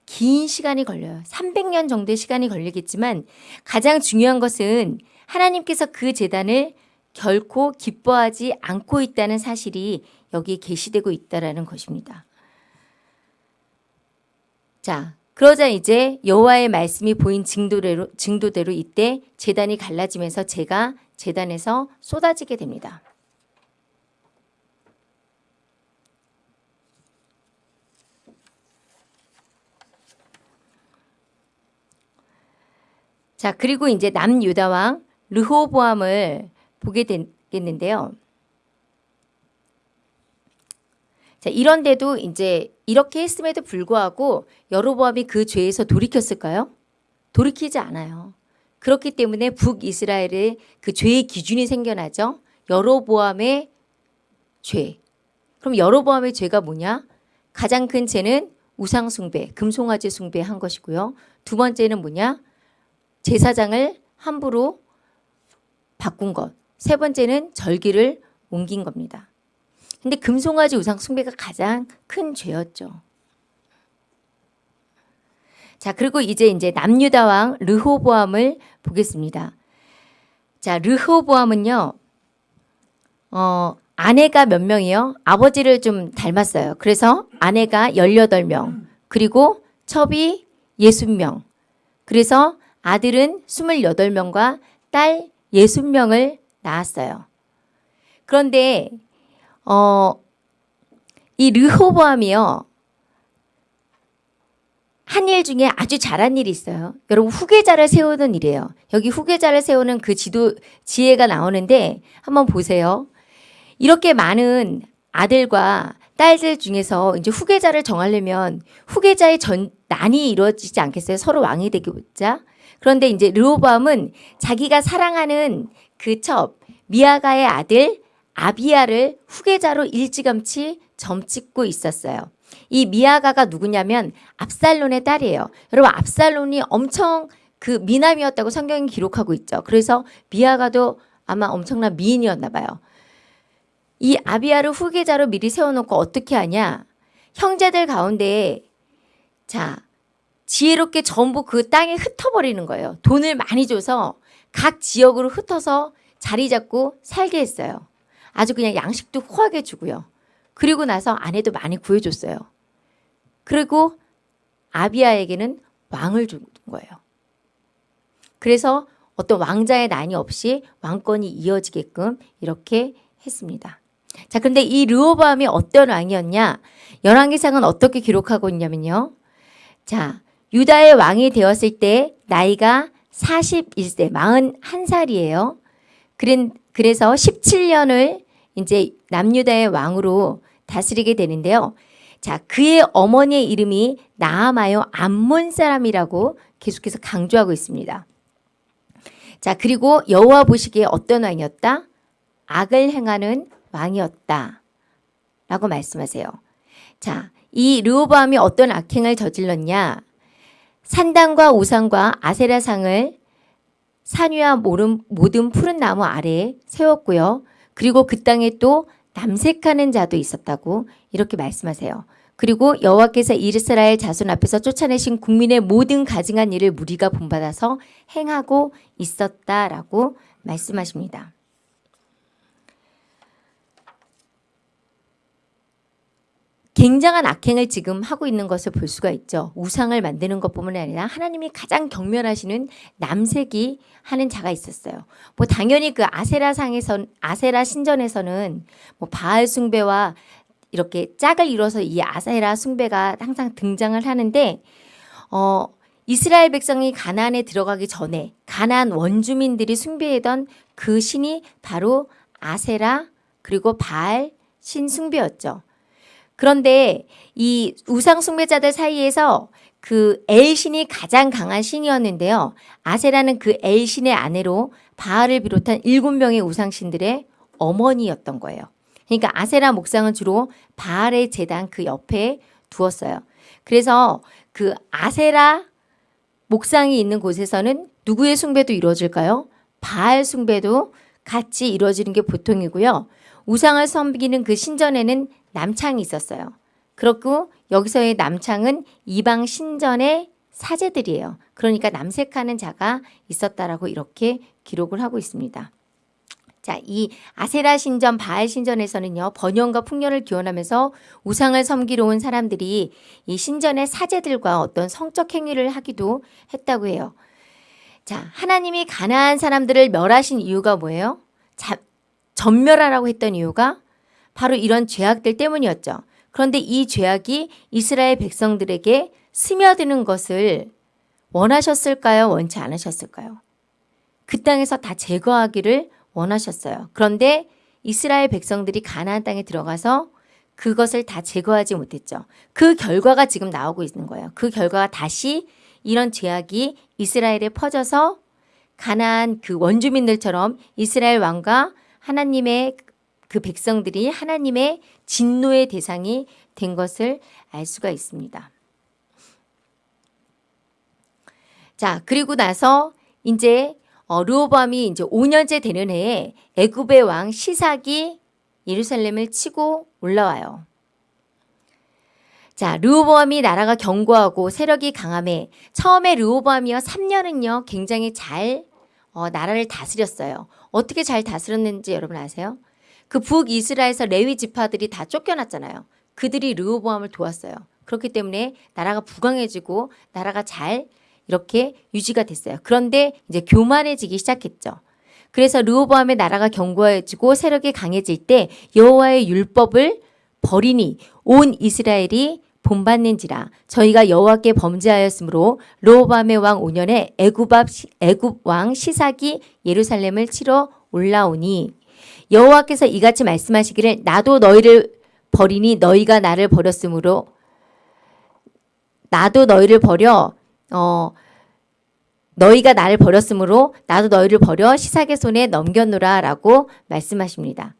Speaker 1: 긴 시간이 걸려요. 300년 정도의 시간이 걸리겠지만 가장 중요한 것은 하나님께서 그 재단을 결코 기뻐하지 않고 있다는 사실이 여기에 게시되고 있다라는 것입니다. 자, 그러자 이제 여호와의 말씀이 보인 증도대로 증도대로 이때 재단이 갈라지면서 재가 재단에서 쏟아지게 됩니다. 자, 그리고 이제 남유다 왕 르호보암을 보게 되겠는데요. 자, 이런데도 이제 이렇게 했음에도 불구하고 여로보암이 그 죄에서 돌이켰을까요? 돌이키지 않아요. 그렇기 때문에 북이스라엘의 그 죄의 기준이 생겨나죠. 여로보암의 죄. 그럼 여로보암의 죄가 뭐냐? 가장 큰 죄는 우상 숭배, 금송아지 숭배한 것이고요. 두 번째는 뭐냐? 제사장을 함부로 바꾼 것. 세 번째는 절기를 옮긴 겁니다. 근데 금송아지 우상 숭배가 가장 큰 죄였죠. 자, 그리고 이제 이제 남유다 왕 르호보암을 보겠습니다. 자, 르호보암은요. 어, 아내가 몇 명이요? 아버지를 좀 닮았어요. 그래서 아내가 18명, 그리고 첩이 60명. 그래서 아들은 28명과 딸 60명을 낳았어요. 그런데 어, 이 르호보암이요. 한 일 중에 아주 잘한 일이 있어요. 여러분 후계자를 세우는 일이에요. 여기 후계자를 세우는 그 지도 지혜가 나오는데 한번 보세요. 이렇게 많은 아들과 딸들 중에서 이제 후계자를 정하려면 후계자의 전 난이 이루어지지 않겠어요? 서로 왕이 되고자. 그런데 이제 르호보암은 자기가 사랑하는 그 첩 미아가의 아들 아비아를 후계자로 일찌감치 점찍고 있었어요. 이 미아가가 누구냐면 압살론의 딸이에요. 여러분 압살론이 엄청 그 미남이었다고 성경이 기록하고 있죠. 그래서 미아가도 아마 엄청난 미인이었나 봐요. 이 아비아를 후계자로 미리 세워놓고 어떻게 하냐. 형제들 가운데 자 지혜롭게 전부 그 땅에 흩어버리는 거예요. 돈을 많이 줘서 각 지역으로 흩어서 자리 잡고 살게 했어요. 아주 그냥 양식도 후하게 주고요. 그리고 나서 아내도 많이 구해줬어요. 그리고 아비아에게는 왕을 준 거예요. 그래서 어떤 왕자의 난이 없이 왕권이 이어지게끔 이렇게 했습니다. 자, 그런데 이 르호보암이 어떤 왕이었냐? 열왕기상은 어떻게 기록하고 있냐면요. 자, 유다의 왕이 되었을 때 나이가 41세, 41살이에요. 그래서 17년을 이제 남유다의 왕으로 다스리게 되는데요. 자, 그의 어머니의 이름이 나아마요 암몬 사람이라고 계속해서 강조하고 있습니다. 자, 그리고 여호와 보시기에 어떤 왕이었다? 악을 행하는 왕이었다. 라고 말씀하세요. 자, 이 르호보암이 어떤 악행을 저질렀냐? 산당과 우상과 아세라상을 산 위와 모든 푸른 나무 아래에 세웠고요. 그리고 그 땅에 또 남색하는 자도 있었다고 이렇게 말씀하세요. 그리고 여호와께서 이스라엘 자손 앞에서 쫓아내신 국민의 모든 가증한 일을 무리가 본받아서 행하고 있었다라고 말씀하십니다. 굉장한 악행을 지금 하고 있는 것을 볼 수가 있죠. 우상을 만드는 것뿐만 아니라 하나님이 가장 경멸하시는 남색이 하는 자가 있었어요. 뭐 당연히 그 아세라 상에서 아세라 신전에서는 뭐 바알 숭배와 이렇게 짝을 이뤄서 이 아세라 숭배가 항상 등장을 하는데 어 이스라엘 백성이 가나안에 들어가기 전에 가나안 원주민들이 숭배하던 그 신이 바로 아세라 그리고 바알 신 숭배였죠. 그런데 이 우상 숭배자들 사이에서 그 엘신이 가장 강한 신이었는데요. 아세라는 그 엘신의 아내로 바알을 비롯한 일곱 명의 우상신들의 어머니였던 거예요. 그러니까 아세라 목상은 주로 바알의 재단 그 옆에 두었어요. 그래서 그 아세라 목상이 있는 곳에서는 누구의 숭배도 이루어질까요? 바알 숭배도 같이 이루어지는 게 보통이고요. 우상을 섬기는 그 신전에는 남창이 있었어요. 그렇고 여기서의 남창은 이방 신전의 사제들이에요. 그러니까 남색하는 자가 있었다라고 이렇게 기록을 하고 있습니다. 자, 이 아세라 신전, 바알 신전에서는요, 번영과 풍년을 기원하면서 우상을 섬기러 온 사람들이 이 신전의 사제들과 어떤 성적 행위를 하기도 했다고 해요. 자, 하나님이 가나안 사람들을 멸하신 이유가 뭐예요? 자, 전멸하라고 했던 이유가 바로 이런 죄악들 때문이었죠. 그런데 이 죄악이 이스라엘 백성들에게 스며드는 것을 원하셨을까요? 원치 않으셨을까요? 그 땅에서 다 제거하기를 원하셨어요. 그런데 이스라엘 백성들이 가나안 땅에 들어가서 그것을 다 제거하지 못했죠. 그 결과가 지금 나오고 있는 거예요. 그 결과가 다시 이런 죄악이 이스라엘에 퍼져서 가나안 그 원주민들처럼 이스라엘 왕과 하나님의 그 백성들이 하나님의 진노의 대상이 된 것을 알 수가 있습니다. 자, 그리고 나서 이제 어, 르호보암이 이제 5년째 되는 해에 애굽의 왕 시삭이 예루살렘을 치고 올라와요. 자, 르호보암이 나라가 견고하고 세력이 강함에 처음에 르호보암이요 3년은요 굉장히 잘 어, 나라를 다스렸어요. 어떻게 잘 다스렸는지 여러분 아세요? 그 북이스라엘에서 레위 지파들이 다 쫓겨났잖아요. 그들이 르호보암을 도왔어요. 그렇기 때문에 나라가 부강해지고 나라가 잘 이렇게 유지가 됐어요. 그런데 이제 교만해지기 시작했죠. 그래서 르호보암의 나라가 견고해지고 세력이 강해질 때 여호와의 율법을 버리니 온 이스라엘이 본받는지라 저희가 여호와께 범죄하였으므로 르호보암의 왕 5년에 애굽 애굽 왕 시삭이 예루살렘을 치러 올라오니 여호와께서 이같이 말씀하시기를 나도 너희를 버리니 너희가 나를 버렸으므로 나도 너희를 버려 어 너희가 나를 버렸으므로 나도 너희를 버려 시삭의 손에 넘겨놓으라라고 말씀하십니다.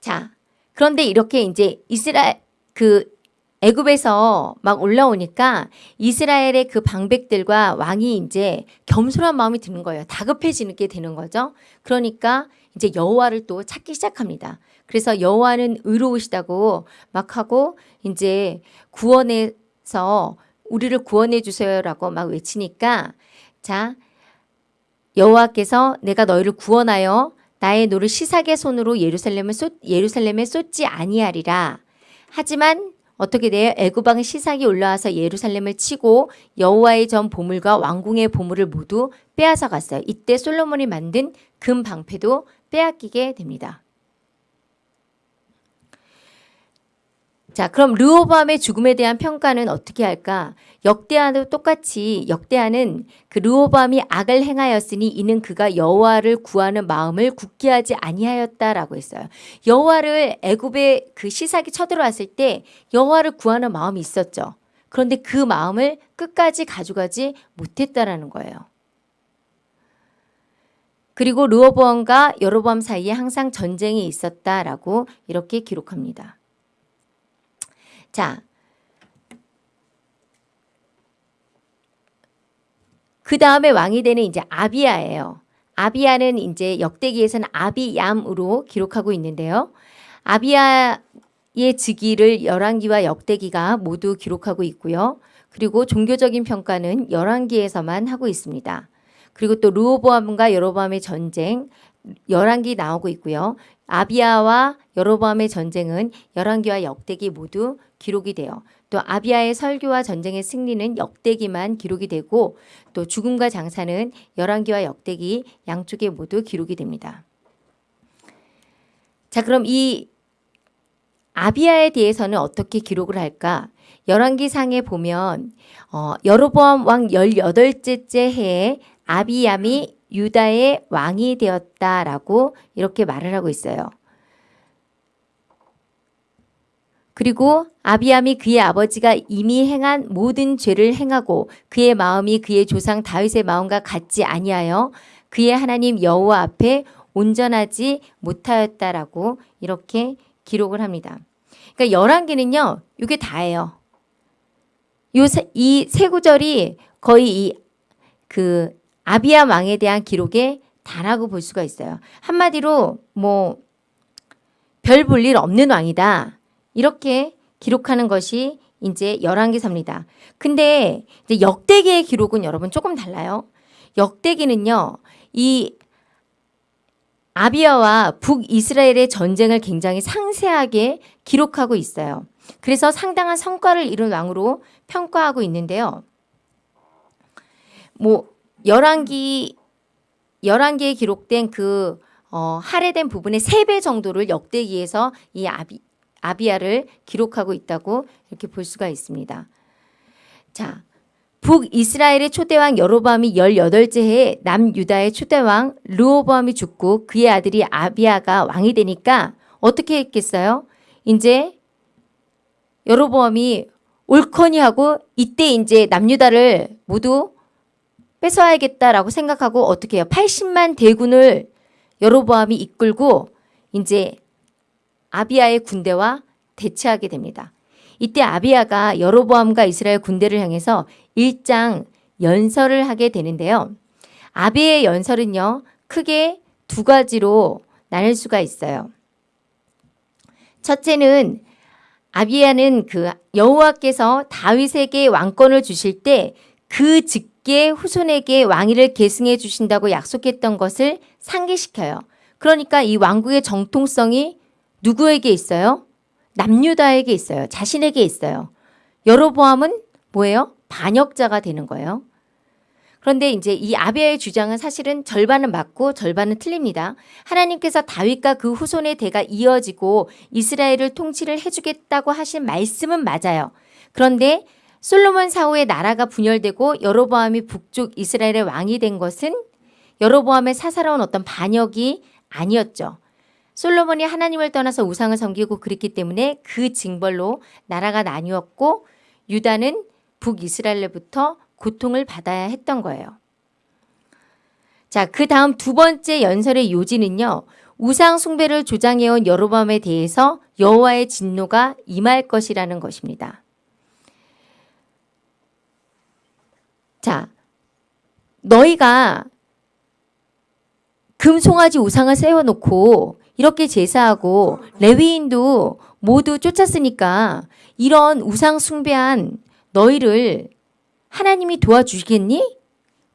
Speaker 1: 자, 그런데 이렇게 이제 이스라엘 그 애굽에서 막 올라오니까 이스라엘의 그 방백들과 왕이 이제 겸손한 마음이 드는 거예요. 다급해지는 게 되는 거죠. 그러니까 이제 여호와를 또 찾기 시작합니다. 그래서 여호와는 의로우시다고 막 하고 이제 구원해서 우리를 구원해 주세요라고 막 외치니까 자 여호와께서 내가 너희를 구원하여 나의 노를 시삭의 손으로 예루살렘을 쏟, 예루살렘에 쏟지 아니하리라. 하지만 어떻게 돼요? 애굽 왕 시삭이 올라와서 예루살렘을 치고 여호와의 전 보물과 왕궁의 보물을 모두 빼앗아 갔어요. 이때 솔로몬이 만든 금 방패도 빼앗기게 됩니다. 자, 그럼 르호보암의 죽음에 대한 평가는 어떻게 할까? 역대하도 똑같이 역대하는 그 르호보암이 악을 행하였으니 이는 그가 여호와를 구하는 마음을 굳게 하지 아니하였다라고 했어요. 여호와를 애굽에 그 시삭이 쳐들어왔을 때 여호와를 구하는 마음이 있었죠. 그런데 그 마음을 끝까지 가져가지 못했다라는 거예요. 그리고 르호보암과 여로보암 사이에 항상 전쟁이 있었다라고 이렇게 기록합니다. 자, 그 다음에 왕이 되는 이제 아비야예요. 아비야는 이제 역대기에서는 아비얌으로 기록하고 있는데요. 아비야의 즉위를 열왕기와 역대기가 모두 기록하고 있고요. 그리고 종교적인 평가는 열왕기에서만 하고 있습니다. 그리고 또 르호보암과 여로보암의 전쟁 열왕기 나오고 있고요. 아비야와 여로보암의 전쟁은 열왕기와 역대기 모두 기록이 돼요. 또 아비야의 설교와 전쟁의 승리는 역대기만 기록이 되고 또 죽음과 장사는 열왕기와 역대기 양쪽에 모두 기록이 됩니다. 자, 그럼 이 아비야에 대해서는 어떻게 기록을 할까? 열왕기상에 보면 어, 여로보암 왕 18째 해에 아비얌이 유다의 왕이 되었다라고 이렇게 말을 하고 있어요. 그리고 아비암이 그의 아버지가 이미 행한 모든 죄를 행하고 그의 마음이 그의 조상 다윗의 마음과 같지 아니하여 그의 하나님 여호와 앞에 온전하지 못하였다라고 이렇게 기록을 합니다. 그러니까 열왕기는요. 이게 다예요. 요이세 구절이 거의 이 그 아비암 왕에 대한 기록에 다라고 볼 수가 있어요. 한마디로 뭐 별 볼 일 없는 왕이다. 이렇게 기록하는 것이 이제 열왕기서입니다. 근데 이제 역대기의 기록은 여러분 조금 달라요. 역대기는요. 이 아비아와 북이스라엘의 전쟁을 굉장히 상세하게 기록하고 있어요. 그래서 상당한 성과를 이룬 왕으로 평가하고 있는데요. 뭐 열왕기 열왕기에 기록된 그 어, 할애된 부분의 세배 정도를 역대기에서 이 아비 아비아를 기록하고 있다고 이렇게 볼 수가 있습니다. 자, 북이스라엘의 초대왕 여로보암이 18째 해에 남유다의 초대왕 르호보암이 죽고 그의 아들이 아비아가 왕이 되니까 어떻게 했겠어요? 이제 여로보암이 옳거니 하고 이때 이제 남유다를 모두 뺏어야겠다라고 생각하고 어떻게 해요? 80만 대군을 여로보암이 이끌고 이제 아비아의 군대와 대치하게 됩니다. 이때 아비아가 여로보암과 이스라엘 군대를 향해서 일장 연설을 하게 되는데요. 아비의 연설은요. 크게 두 가지로 나눌 수가 있어요. 첫째는 아비아는 그 여호와께서 다윗에게 왕권을 주실 때 그 직계 후손에게 왕위를 계승해 주신다고 약속했던 것을 상기시켜요. 그러니까 이 왕국의 정통성이 누구에게 있어요? 남유다에게 있어요. 자신에게 있어요. 여로보암은 뭐예요? 반역자가 되는 거예요. 그런데 이제 이 아비아의 주장은 사실은 절반은 맞고 절반은 틀립니다. 하나님께서 다윗과 그 후손의 대가 이어지고 이스라엘을 통치를 해주겠다고 하신 말씀은 맞아요. 그런데 솔로몬 사후에 나라가 분열되고 여로보암이 북쪽 이스라엘의 왕이 된 것은 여로보암의 사사로운 어떤 반역이 아니었죠. 솔로몬이 하나님을 떠나서 우상을 섬기고 그랬기 때문에 그 징벌로 나라가 나뉘었고 유다는 북이스라엘로부터 고통을 받아야 했던 거예요. 자, 그 다음 두 번째 연설의 요지는요. 우상 숭배를 조장해온 여로밤에 대해서 여호와의 진노가 임할 것이라는 것입니다. 자, 너희가 금송아지 우상을 세워놓고 이렇게 제사하고 레위인도 모두 쫓았으니까 이런 우상 숭배한 너희를 하나님이 도와주시겠니?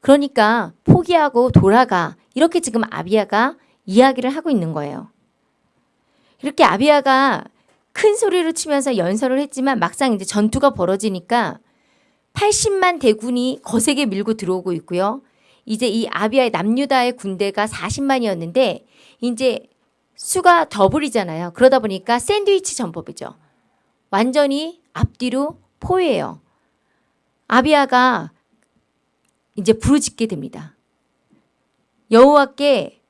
Speaker 1: 그러니까 포기하고 돌아가. 이렇게 지금 아비아가 이야기를 하고 있는 거예요. 이렇게 아비아가 큰 소리로 치면서 연설을 했지만 막상 이제 전투가 벌어지니까 80만 대군이 거세게 밀고 들어오고 있고요. 이제 이 아비아의 남유다의 군대가 40만이었는데 이제 수가 더블이잖아요. 그러다 보니까 샌드위치 전법이죠. 완전히 앞뒤로 포위해요. 아비아가 이제 부르짖게 됩니다. 여호와께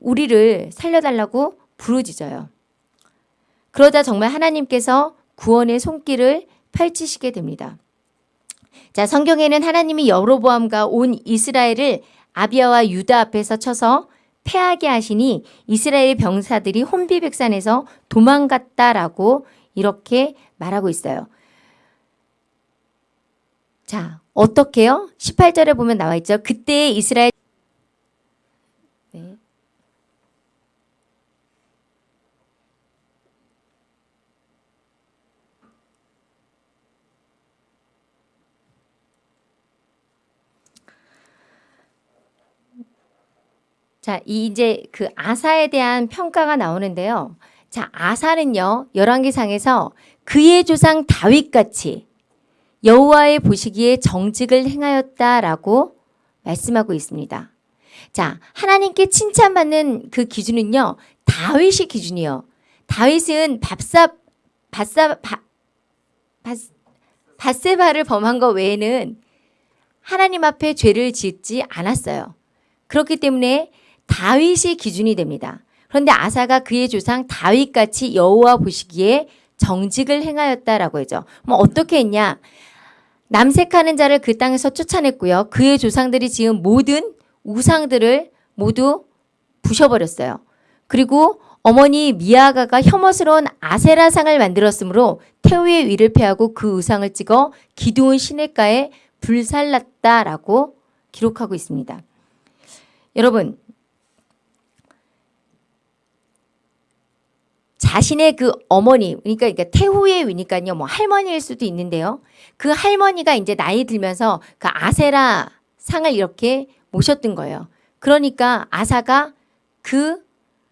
Speaker 1: 우리를 살려달라고 부르짖어요. 그러다 정말 하나님께서 구원의 손길을 펼치시게 됩니다. 자, 성경에는 하나님이 여로보암과 온 이스라엘을 아비아와 유다 앞에서 쳐서 패하게 하시니 이스라엘 병사들이 혼비백산에서 도망갔다라고 이렇게 말하고 있어요. 자, 어떻게요? 18절에 보면 나와 있죠. 그때 이스라엘 자, 이제 그 아사에 대한 평가가 나오는데요. 자, 아사는요. 열왕기상에서 그의 조상 다윗같이 여호와의 보시기에 정직을 행하였다라고 말씀하고 있습니다. 자, 하나님께 칭찬받는 그 기준은요. 다윗이 기준이요. 다윗은 밥사 바사 바세바를 범한 것 외에는 하나님 앞에 죄를 짓지 않았어요. 그렇기 때문에 다윗이 기준이 됩니다. 그런데 아사가 그의 조상 다윗같이 여호와 보시기에 정직을 행하였다라고 하죠. 뭐 어떻게 했냐? 남색하는 자를 그 땅에서 쫓아냈고요. 그의 조상들이 지은 모든 우상들을 모두 부셔버렸어요. 그리고 어머니 미아가가 혐오스러운 아세라상을 만들었으므로 태우의 위를 패하고 그 우상을 찍어 기도온 시냇가에 불살랐다라고 기록하고 있습니다. 여러분 자신의 그 어머니, 그러니까, 그러니까 태후의 위니까요, 뭐 할머니일 수도 있는데요. 그 할머니가 이제 나이 들면서 그 아세라 상을 이렇게 모셨던 거예요. 그러니까 아사가 그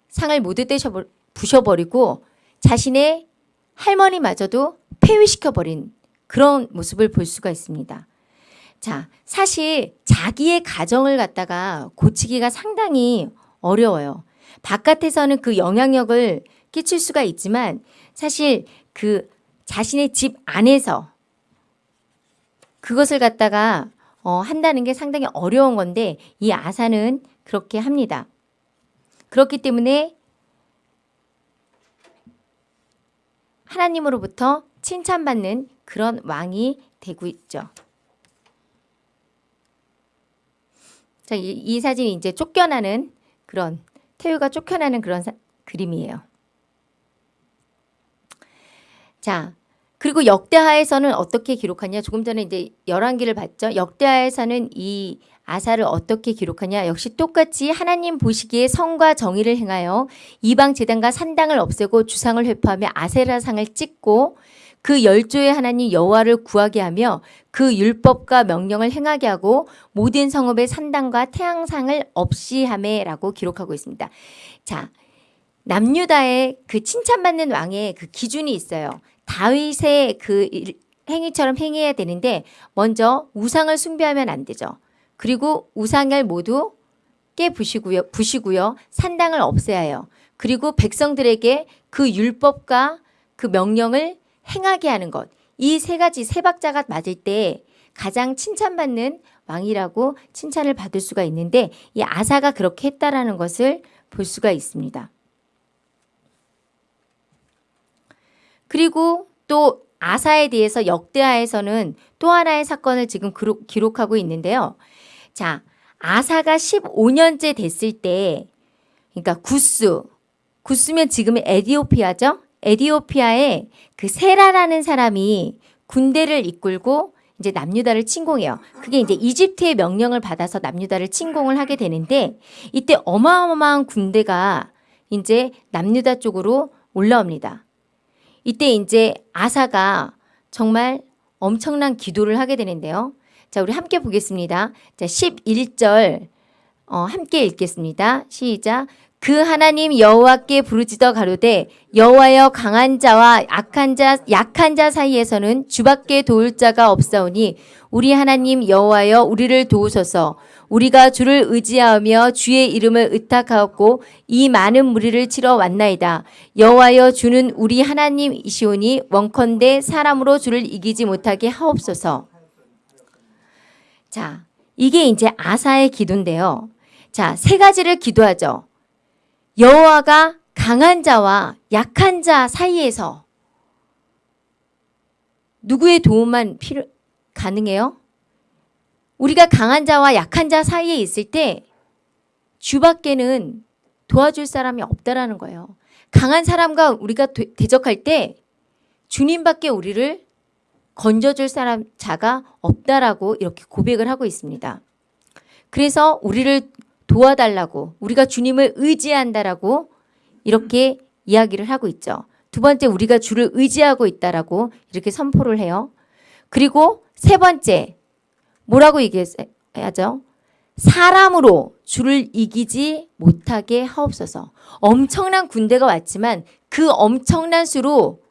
Speaker 1: 상을 모두 떼셔 부셔버리고 자신의 할머니마저도 폐위시켜버린 그런 모습을 볼 수가 있습니다. 자, 사실 자기의 가정을 갖다가 고치기가 상당히 어려워요. 바깥에서는 그 영향력을 끼칠 수가 있지만 사실 그 자신의 집 안에서 그것을 갖다가 어, 한다는 게 상당히 어려운 건데 이 아사는 그렇게 합니다. 그렇기 때문에 하나님으로부터 칭찬받는 그런 왕이 되고 있죠. 자, 이, 이 사진이 이제 쫓겨나는 그런 태우가 쫓겨나는 그런 사, 그림이에요. 자, 그리고 역대하에서는 어떻게 기록하냐? 조금 전에 이제 열왕기를 봤죠. 역대하에서는 이 아사를 어떻게 기록하냐? 역시 똑같이 하나님 보시기에 성과 정의를 행하여 이방 제단과 산당을 없애고 주상을 회포하며 아세라 상을 찍고 그 열조의 하나님 여호와를 구하게 하며 그 율법과 명령을 행하게 하고 모든 성읍의 산당과 태양상을 없이 하매라고 기록하고 있습니다. 자, 남유다의 그 칭찬받는 왕의 그 기준이 있어요. 다윗의 그 행위처럼 행해야 되는데 먼저 우상을 숭배하면 안 되죠. 그리고 우상을 모두 깨부시고요. 부시고요. 산당을 없애야 해요. 그리고 백성들에게 그 율법과 그 명령을 행하게 하는 것. 이 세 가지 세 박자가 맞을 때 가장 칭찬받는 왕이라고 칭찬을 받을 수가 있는데 이 아사가 그렇게 했다라는 것을 볼 수가 있습니다. 그리고 또 아사에 대해서 역대하에서는 또 하나의 사건을 지금 기록, 하고 있는데요. 자, 아사가 15년째 됐을 때, 그러니까 구스, 구스면 지금의 에디오피아죠? 에디오피아에 그 세라라는 사람이 군대를 이끌고 이제 남유다를 침공해요. 그게 이제 이집트의 명령을 받아서 남유다를 침공을 하게 되는데 이때 어마어마한 군대가 이제 남유다 쪽으로 올라옵니다. 이때 이제 아사가 정말 엄청난 기도를 하게 되는데요. 자, 우리 함께 보겠습니다. 자, 11절 어, 함께 읽겠습니다. 시작. 그 하나님 여호와께 부르짖어 가로되 여호와여 강한 자와 약한 자 약한 자 사이에서는 주밖에 도울 자가 없사오니 우리 하나님 여호와여 우리를 도우소서. 우리가 주를 의지하며 주의 이름을 의탁하였고 이 많은 무리를 치러 왔나이다. 여호와여 주는 우리 하나님이시오니 원컨대 사람으로 주를 이기지 못하게 하옵소서. 자 이게 이제 아사의 기도인데요. 자세 가지를 기도하죠 여호와가 강한 자와 약한 자 사이에서 누구의 도움만 필요 가능해요? 우리가 강한 자와 약한 자 사이에 있을 때 주밖에는 도와줄 사람이 없다라는 거예요. 강한 사람과 우리가 대- 대적할 때 주님밖에 우리를 건져줄 사람 자가 없다라고 이렇게 고백을 하고 있습니다. 그래서 우리를 도와달라고 우리가 주님을 의지한다라고 이렇게 이야기를 하고 있죠. 두 번째 우리가 주를 의지하고 있다라고 이렇게 선포를 해요. 그리고 세 번째 뭐라고 얘기해야죠? 사람으로 주를 이기지 못하게 하옵소서. 엄청난 군대가 왔지만 그 엄청난 수로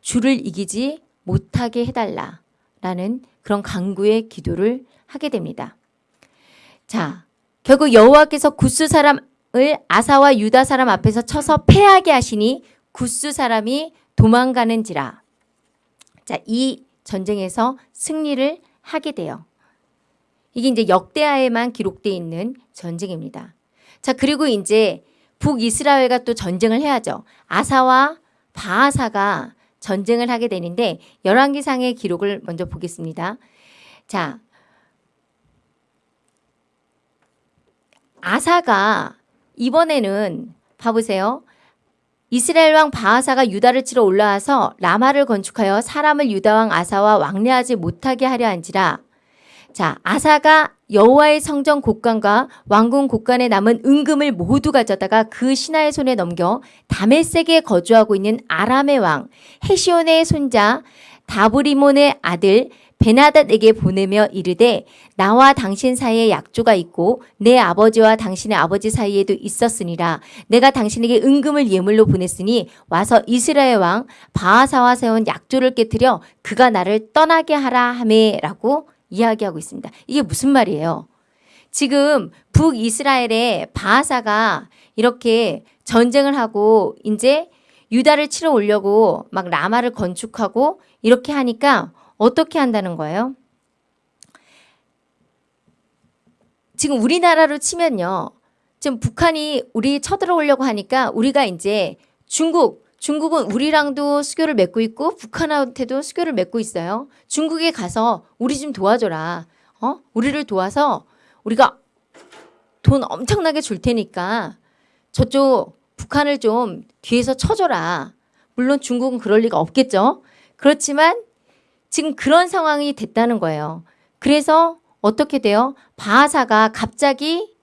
Speaker 1: 주를 이기지 못하게 해달라라는 그런 강구의 기도를 하게 됩니다. 자, 결국 여호와께서 구스 사람을 아사와 유다 사람 앞에서 쳐서 패하게 하시니 구스 사람이 도망가는지라. 자, 이 전쟁에서 승리를 하게 돼요. 이게 이제 역대하에만 기록되어 있는 전쟁입니다. 자, 그리고 이제 북이스라엘과 또 전쟁을 해야죠. 아사와 바하사가 전쟁을 하게 되는데 열왕기상의 기록을 먼저 보겠습니다. 자, 아사가 이번에는 봐보세요. 이스라엘 왕 바하사가 유다를 치러 올라와서 라마를 건축하여 사람을 유다 왕 아사와 왕래하지 못하게 하려 한지라. 자, 아사가 여호와의 성전 곳간과 왕궁 곳간에 남은 은금을 모두 가져다가 그 신하의 손에 넘겨 다메섹에 거주하고 있는 아람의 왕 헤시온의 손자 다브리몬의 아들 베나닷에게 보내며 이르되 나와 당신 사이에 약조가 있고 내 아버지와 당신의 아버지 사이에도 있었으니라 내가 당신에게 은금을 예물로 보냈으니 와서 이스라엘 왕 바하사와 세운 약조를 깨뜨려 그가 나를 떠나게 하라 하매라고 이야기하고 있습니다. 이게 무슨 말이에요? 지금 북이스라엘의 바하사가 이렇게 전쟁을 하고 이제 유다를 치러 오려고 막 라마를 건축하고 이렇게 하니까 어떻게 한다는 거예요? 지금 우리나라로 치면요. 지금 북한이 우리 쳐들어오려고 하니까 우리가 이제 중국, 중국은 우리랑도 수교를 맺고 있고 북한한테도 수교를 맺고 있어요. 중국에 가서 우리 좀 도와줘라. 어? 우리를 도와서 우리가 돈 엄청나게 줄 테니까 저쪽 북한을 좀 뒤에서 쳐줘라. 물론 중국은 그럴 리가 없겠죠. 그렇지만 지금 그런 상황이 됐다는 거예요. 그래서 어떻게 돼요? 바하사가 갑자기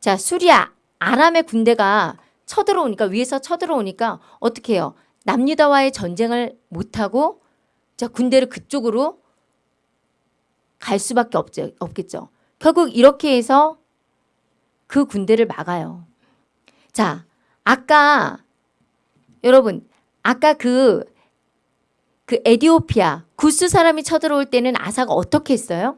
Speaker 1: 자 수리아 아람의 군대가 쳐들어오니까 위에서 쳐들어오니까 어떻게 해요? 남유다와의 전쟁을 못하고 자 군대를 그쪽으로 갈 수밖에 없죠, 없겠죠. 결국 이렇게 해서 그 군대를 막아요. 자 아까 여러분 아까 그, 그 에디오피아 구스 사람이 쳐들어올 때는 아사가 어떻게 했어요?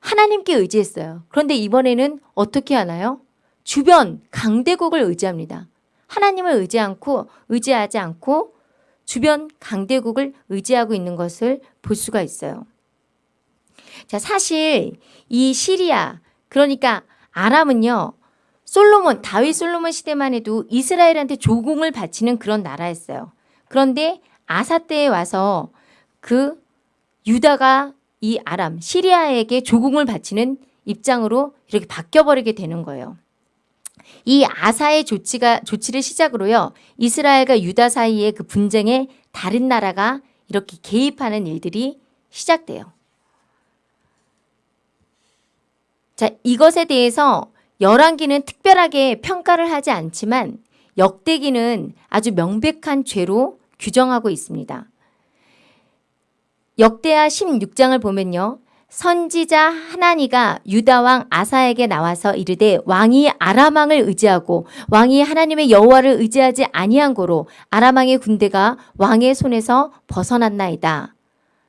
Speaker 1: 하나님께 의지했어요. 그런데 이번에는 어떻게 하나요? 주변 강대국을 의지합니다. 하나님을 의지 않고 의지하지 않고 주변 강대국을 의지하고 있는 것을 볼 수가 있어요. 자, 사실 이 시리아 그러니까 아람은요. 솔로몬 다윗 솔로몬 시대만 해도 이스라엘한테 조공을 바치는 그런 나라였어요. 그런데 아사 때에 와서 그 유다가 이 아람 시리아에게 조공을 바치는 입장으로 이렇게 바뀌어 버리게 되는 거예요. 이 아사의 조치가 조치를 시작으로요. 이스라엘과 유다 사이의 그 분쟁에 다른 나라가 이렇게 개입하는 일들이 시작돼요. 자, 이것에 대해서 열왕기는 특별하게 평가를 하지 않지만 역대기는 아주 명백한 죄로 규정하고 있습니다. 역대하 16장을 보면요. 선지자 하나니가 유다 왕 아사에게 나와서 이르되 왕이 아람 왕을 의지하고 왕이 하나님의 여호와를 의지하지 아니한 고로 아람 왕의 군대가 왕의 손에서 벗어났나이다.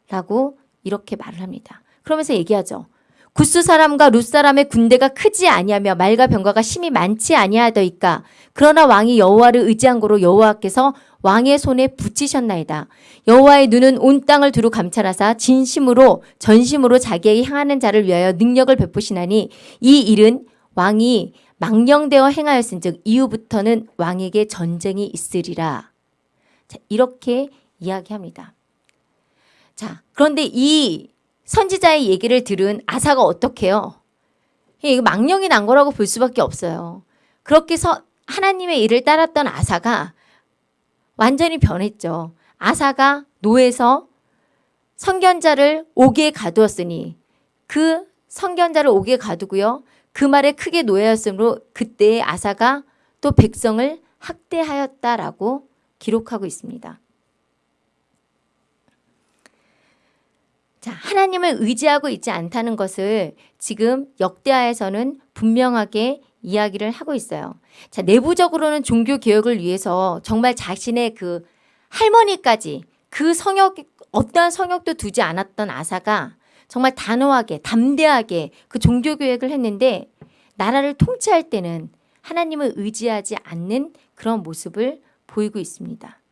Speaker 1: 라고 이렇게 말을 합니다. 그러면서 얘기하죠. 구스 사람과 룻 사람의 군대가 크지 아니하며 말과 병과가 심히 많지 아니하더이까 그러나 왕이 여호와를 의지한 고로 여호와께서 왕의 손에 붙이셨나이다. 여호와의 눈은 온 땅을 두루 감찰하사 진심으로 전심으로 자기에게 향하는 자를 위하여 능력을 베푸시나니 이 일은 왕이 망령되어 행하였은즉 이후부터는 왕에게 전쟁이 있으리라. 자, 이렇게 이야기합니다. 자, 그런데 이 선지자의 얘기를 들은 아사가 어떻게요? 이거 망령이 난 거라고 볼 수밖에 없어요. 그렇게 서, 하나님의 일을 따랐던 아사가 완전히 변했죠. 아사가 노에서 선견자를 옥에 가두었으니 그 선견자를 옥에 가두고요. 그 말에 크게 노예였으므로 그때 아사가 또 백성을 학대하였다라고 기록하고 있습니다. 자, 하나님을 의지하고 있지 않다는 것을 지금 역대하에서는 분명하게 이야기를 하고 있어요. 자, 내부적으로는 종교 개혁을 위해서 정말 자신의 그 할머니까지 그 성역 어떠한 성역도 두지 않았던 아사가 정말 단호하게 담대하게 그 종교 개혁을 했는데 나라를 통치할 때는 하나님을 의지하지 않는 그런 모습을 보이고 있습니다.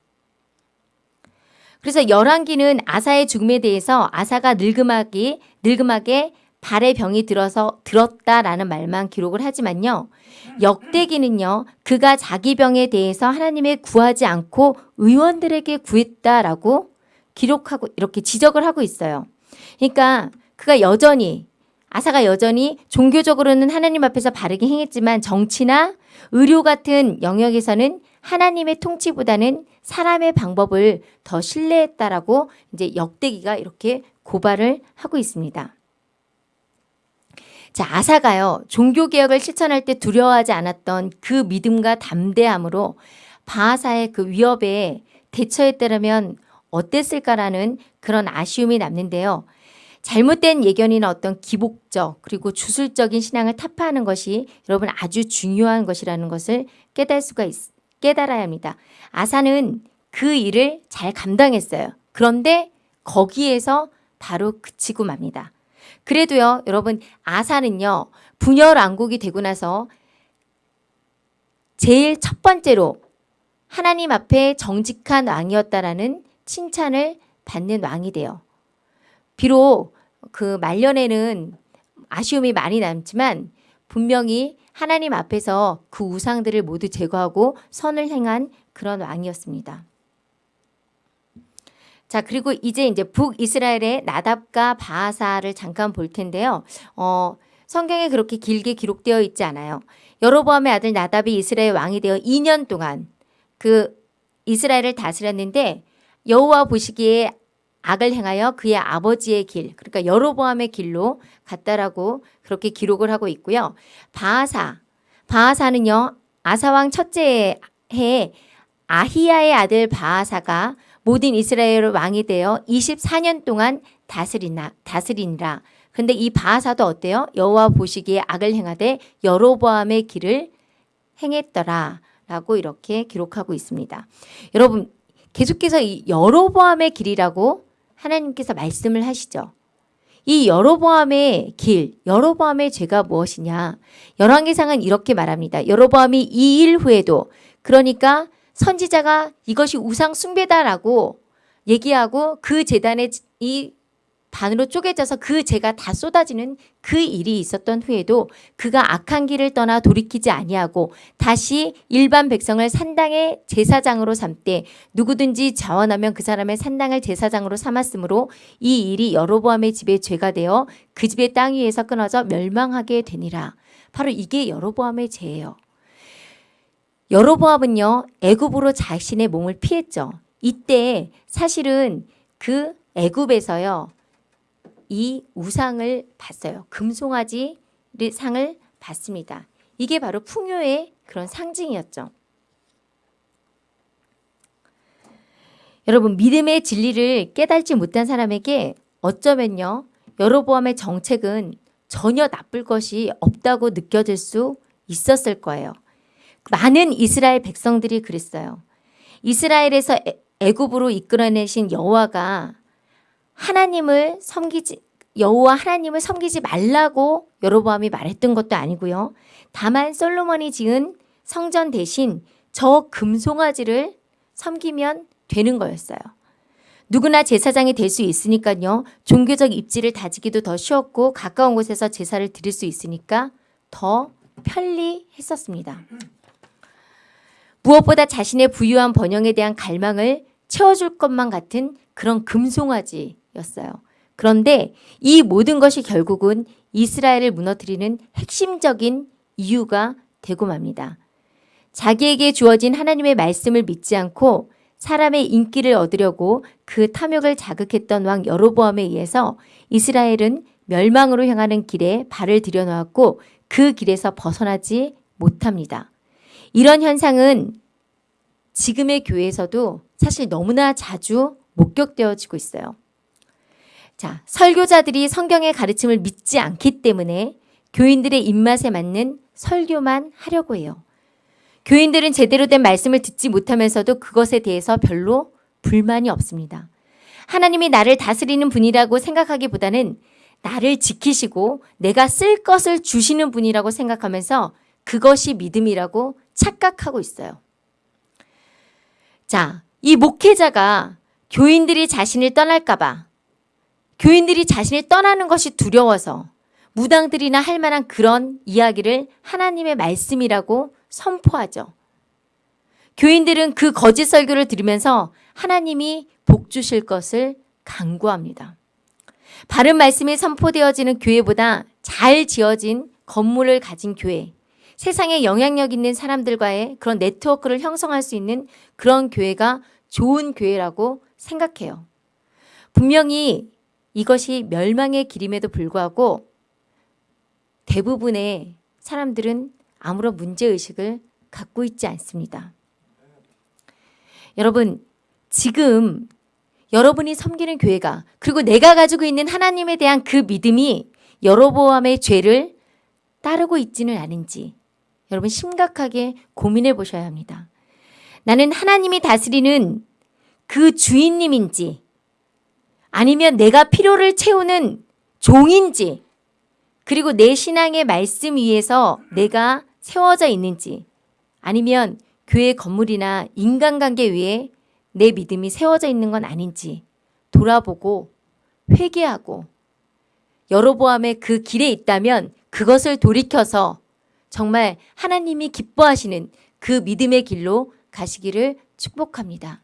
Speaker 1: 그래서 열왕기는 아사의 죽음에 대해서 아사가 늙음하게 늙음하게 발에 병이 들어서 들었다라는 말만 기록을 하지만요. 역대기는요. 그가 자기 병에 대해서 하나님의 구하지 않고 의원들에게 구했다라고 기록하고 이렇게 지적을 하고 있어요. 그러니까 그가 여전히 아사가 여전히 종교적으로는 하나님 앞에서 바르게 행했지만 정치나 의료 같은 영역에서는 하나님의 통치보다는 사람의 방법을 더 신뢰했다라고 이제 역대기가 이렇게 고발을 하고 있습니다. 자, 아사가요. 종교 개혁을 실천할 때 두려워하지 않았던 그 믿음과 담대함으로 바하사의 그 위협에 대처했다면 어땠을까라는 그런 아쉬움이 남는데요. 잘못된 예견이나 어떤 기복적 그리고 주술적인 신앙을 타파하는 것이 여러분 아주 중요한 것이라는 것을 깨달을 수가 있, 깨달아야 합니다. 아사는 그 일을 잘 감당했어요. 그런데 거기에서 바로 그치고 맙니다. 그래도요, 여러분, 아사는요, 분열 왕국이 되고 나서 제일 첫 번째로 하나님 앞에 정직한 왕이었다라는 칭찬을 받는 왕이 돼요. 비록 그 말년에는 아쉬움이 많이 남지만 분명히 하나님 앞에서 그 우상들을 모두 제거하고 선을 행한 그런 왕이었습니다. 자, 그리고 이제 이제 북이스라엘의 나답과 바하사를 잠깐 볼 텐데요. 어, 성경에 그렇게 길게 기록되어 있지 않아요. 여로보암의 아들 나답이 이스라엘 왕이 되어 2년 동안 그 이스라엘을 다스렸는데 여호와 보시기에 악을 행하여 그의 아버지의 길, 그러니까 여로보암의 길로 갔다라고 그렇게 기록을 하고 있고요. 바하사, 바하사는요. 아사왕 첫째 해에 아히야의 아들 바하사가 모든 이스라엘 왕이 되어 24년 동안 다스리나 다스리니라. 근데 이 바하사도 어때요? 여호와 보시기에 악을 행하되 여로보암의 길을 행했더라 라고 이렇게 기록하고 있습니다. 여러분 계속해서 이 여로보암의 길이라고 하나님께서 말씀을 하시죠. 이 여로보암의 길, 여로보암의 죄가 무엇이냐? 열왕기상은 이렇게 말합니다. 여로보암이 이 일 후에도 그러니까 선지자가 이것이 우상 숭배다라고 얘기하고 그 재단에 이 반으로 쪼개져서 그 죄가 다 쏟아지는 그 일이 있었던 후에도 그가 악한 길을 떠나 돌이키지 아니하고 다시 일반 백성을 산당의 제사장으로 삼되 누구든지 자원하면 그 사람의 산당을 제사장으로 삼았으므로 이 일이 여로보암의 집에 죄가 되어 그 집의 땅 위에서 끊어져 멸망하게 되니라. 바로 이게 여로보암의 죄예요. 여로보암은요 애굽으로 자신의 몸을 피했죠. 이때 사실은 그 애굽에서요 이 우상을 봤어요. 금송아지 상을 받습니다. 이게 바로 풍요의 그런 상징이었죠. 여러분 믿음의 진리를 깨달지 못한 사람에게 어쩌면요. 여로보암의 정책은 전혀 나쁠 것이 없다고 느껴질 수 있었을 거예요. 많은 이스라엘 백성들이 그랬어요. 이스라엘에서 애- 애굽으로 이끌어내신 여호와가 하나님을 섬기지 여호와 하나님을 섬기지 말라고 여로보암이 말했던 것도 아니고요. 다만 솔로몬이 지은 성전 대신 저 금송아지를 섬기면 되는 거였어요. 누구나 제사장이 될 수 있으니까요. 종교적 입지를 다지기도 더 쉬웠고 가까운 곳에서 제사를 드릴 수 있으니까 더 편리했었습니다. 무엇보다 자신의 부유한 번영에 대한 갈망을 채워줄 것만 같은 그런 금송아지 였어요. 그런데 이 모든 것이 결국은 이스라엘을 무너뜨리는 핵심적인 이유가 되고 맙니다. 자기에게 주어진 하나님의 말씀을 믿지 않고 사람의 인기를 얻으려고 그 탐욕을 자극했던 왕 여로보암에 의해서 이스라엘은 멸망으로 향하는 길에 발을 들여놓았고 그 길에서 벗어나지 못합니다. 이런 현상은 지금의 교회에서도 사실 너무나 자주 목격되어지고 있어요. 자, 설교자들이 성경의 가르침을 믿지 않기 때문에 교인들의 입맛에 맞는 설교만 하려고 해요. 교인들은 제대로 된 말씀을 듣지 못하면서도 그것에 대해서 별로 불만이 없습니다. 하나님이 나를 다스리는 분이라고 생각하기보다는 나를 지키시고 내가 쓸 것을 주시는 분이라고 생각하면서 그것이 믿음이라고 착각하고 있어요. 자, 이 목회자가 교인들이 자신을 떠날까봐 교인들이 자신을 떠나는 것이 두려워서 무당들이나 할 만한 그런 이야기를 하나님의 말씀이라고 선포하죠. 교인들은 그 거짓 설교를 들으면서 하나님이 복 주실 것을 강구합니다. 바른 말씀이 선포되어지는 교회보다 잘 지어진 건물을 가진 교회, 세상에 영향력 있는 사람들과의 그런 네트워크를 형성할 수 있는 그런 교회가 좋은 교회라고 생각해요. 분명히 이것이 멸망의 길임에도 불구하고 대부분의 사람들은 아무런 문제의식을 갖고 있지 않습니다. 여러분, 지금 여러분이 섬기는 교회가 그리고 내가 가지고 있는 하나님에 대한 그 믿음이 여로보암의 죄를 따르고 있지는 않은지 여러분 심각하게 고민해 보셔야 합니다. 나는 하나님이 다스리는 그 주인님인지 아니면 내가 필요를 채우는 종인지 그리고 내 신앙의 말씀 위에서 내가 세워져 있는지 아니면 교회 건물이나 인간관계 위에 내 믿음이 세워져 있는 건 아닌지 돌아보고 회개하고 여로보암의 그 길에 있다면 그것을 돌이켜서 정말 하나님이 기뻐하시는 그 믿음의 길로 가시기를 축복합니다.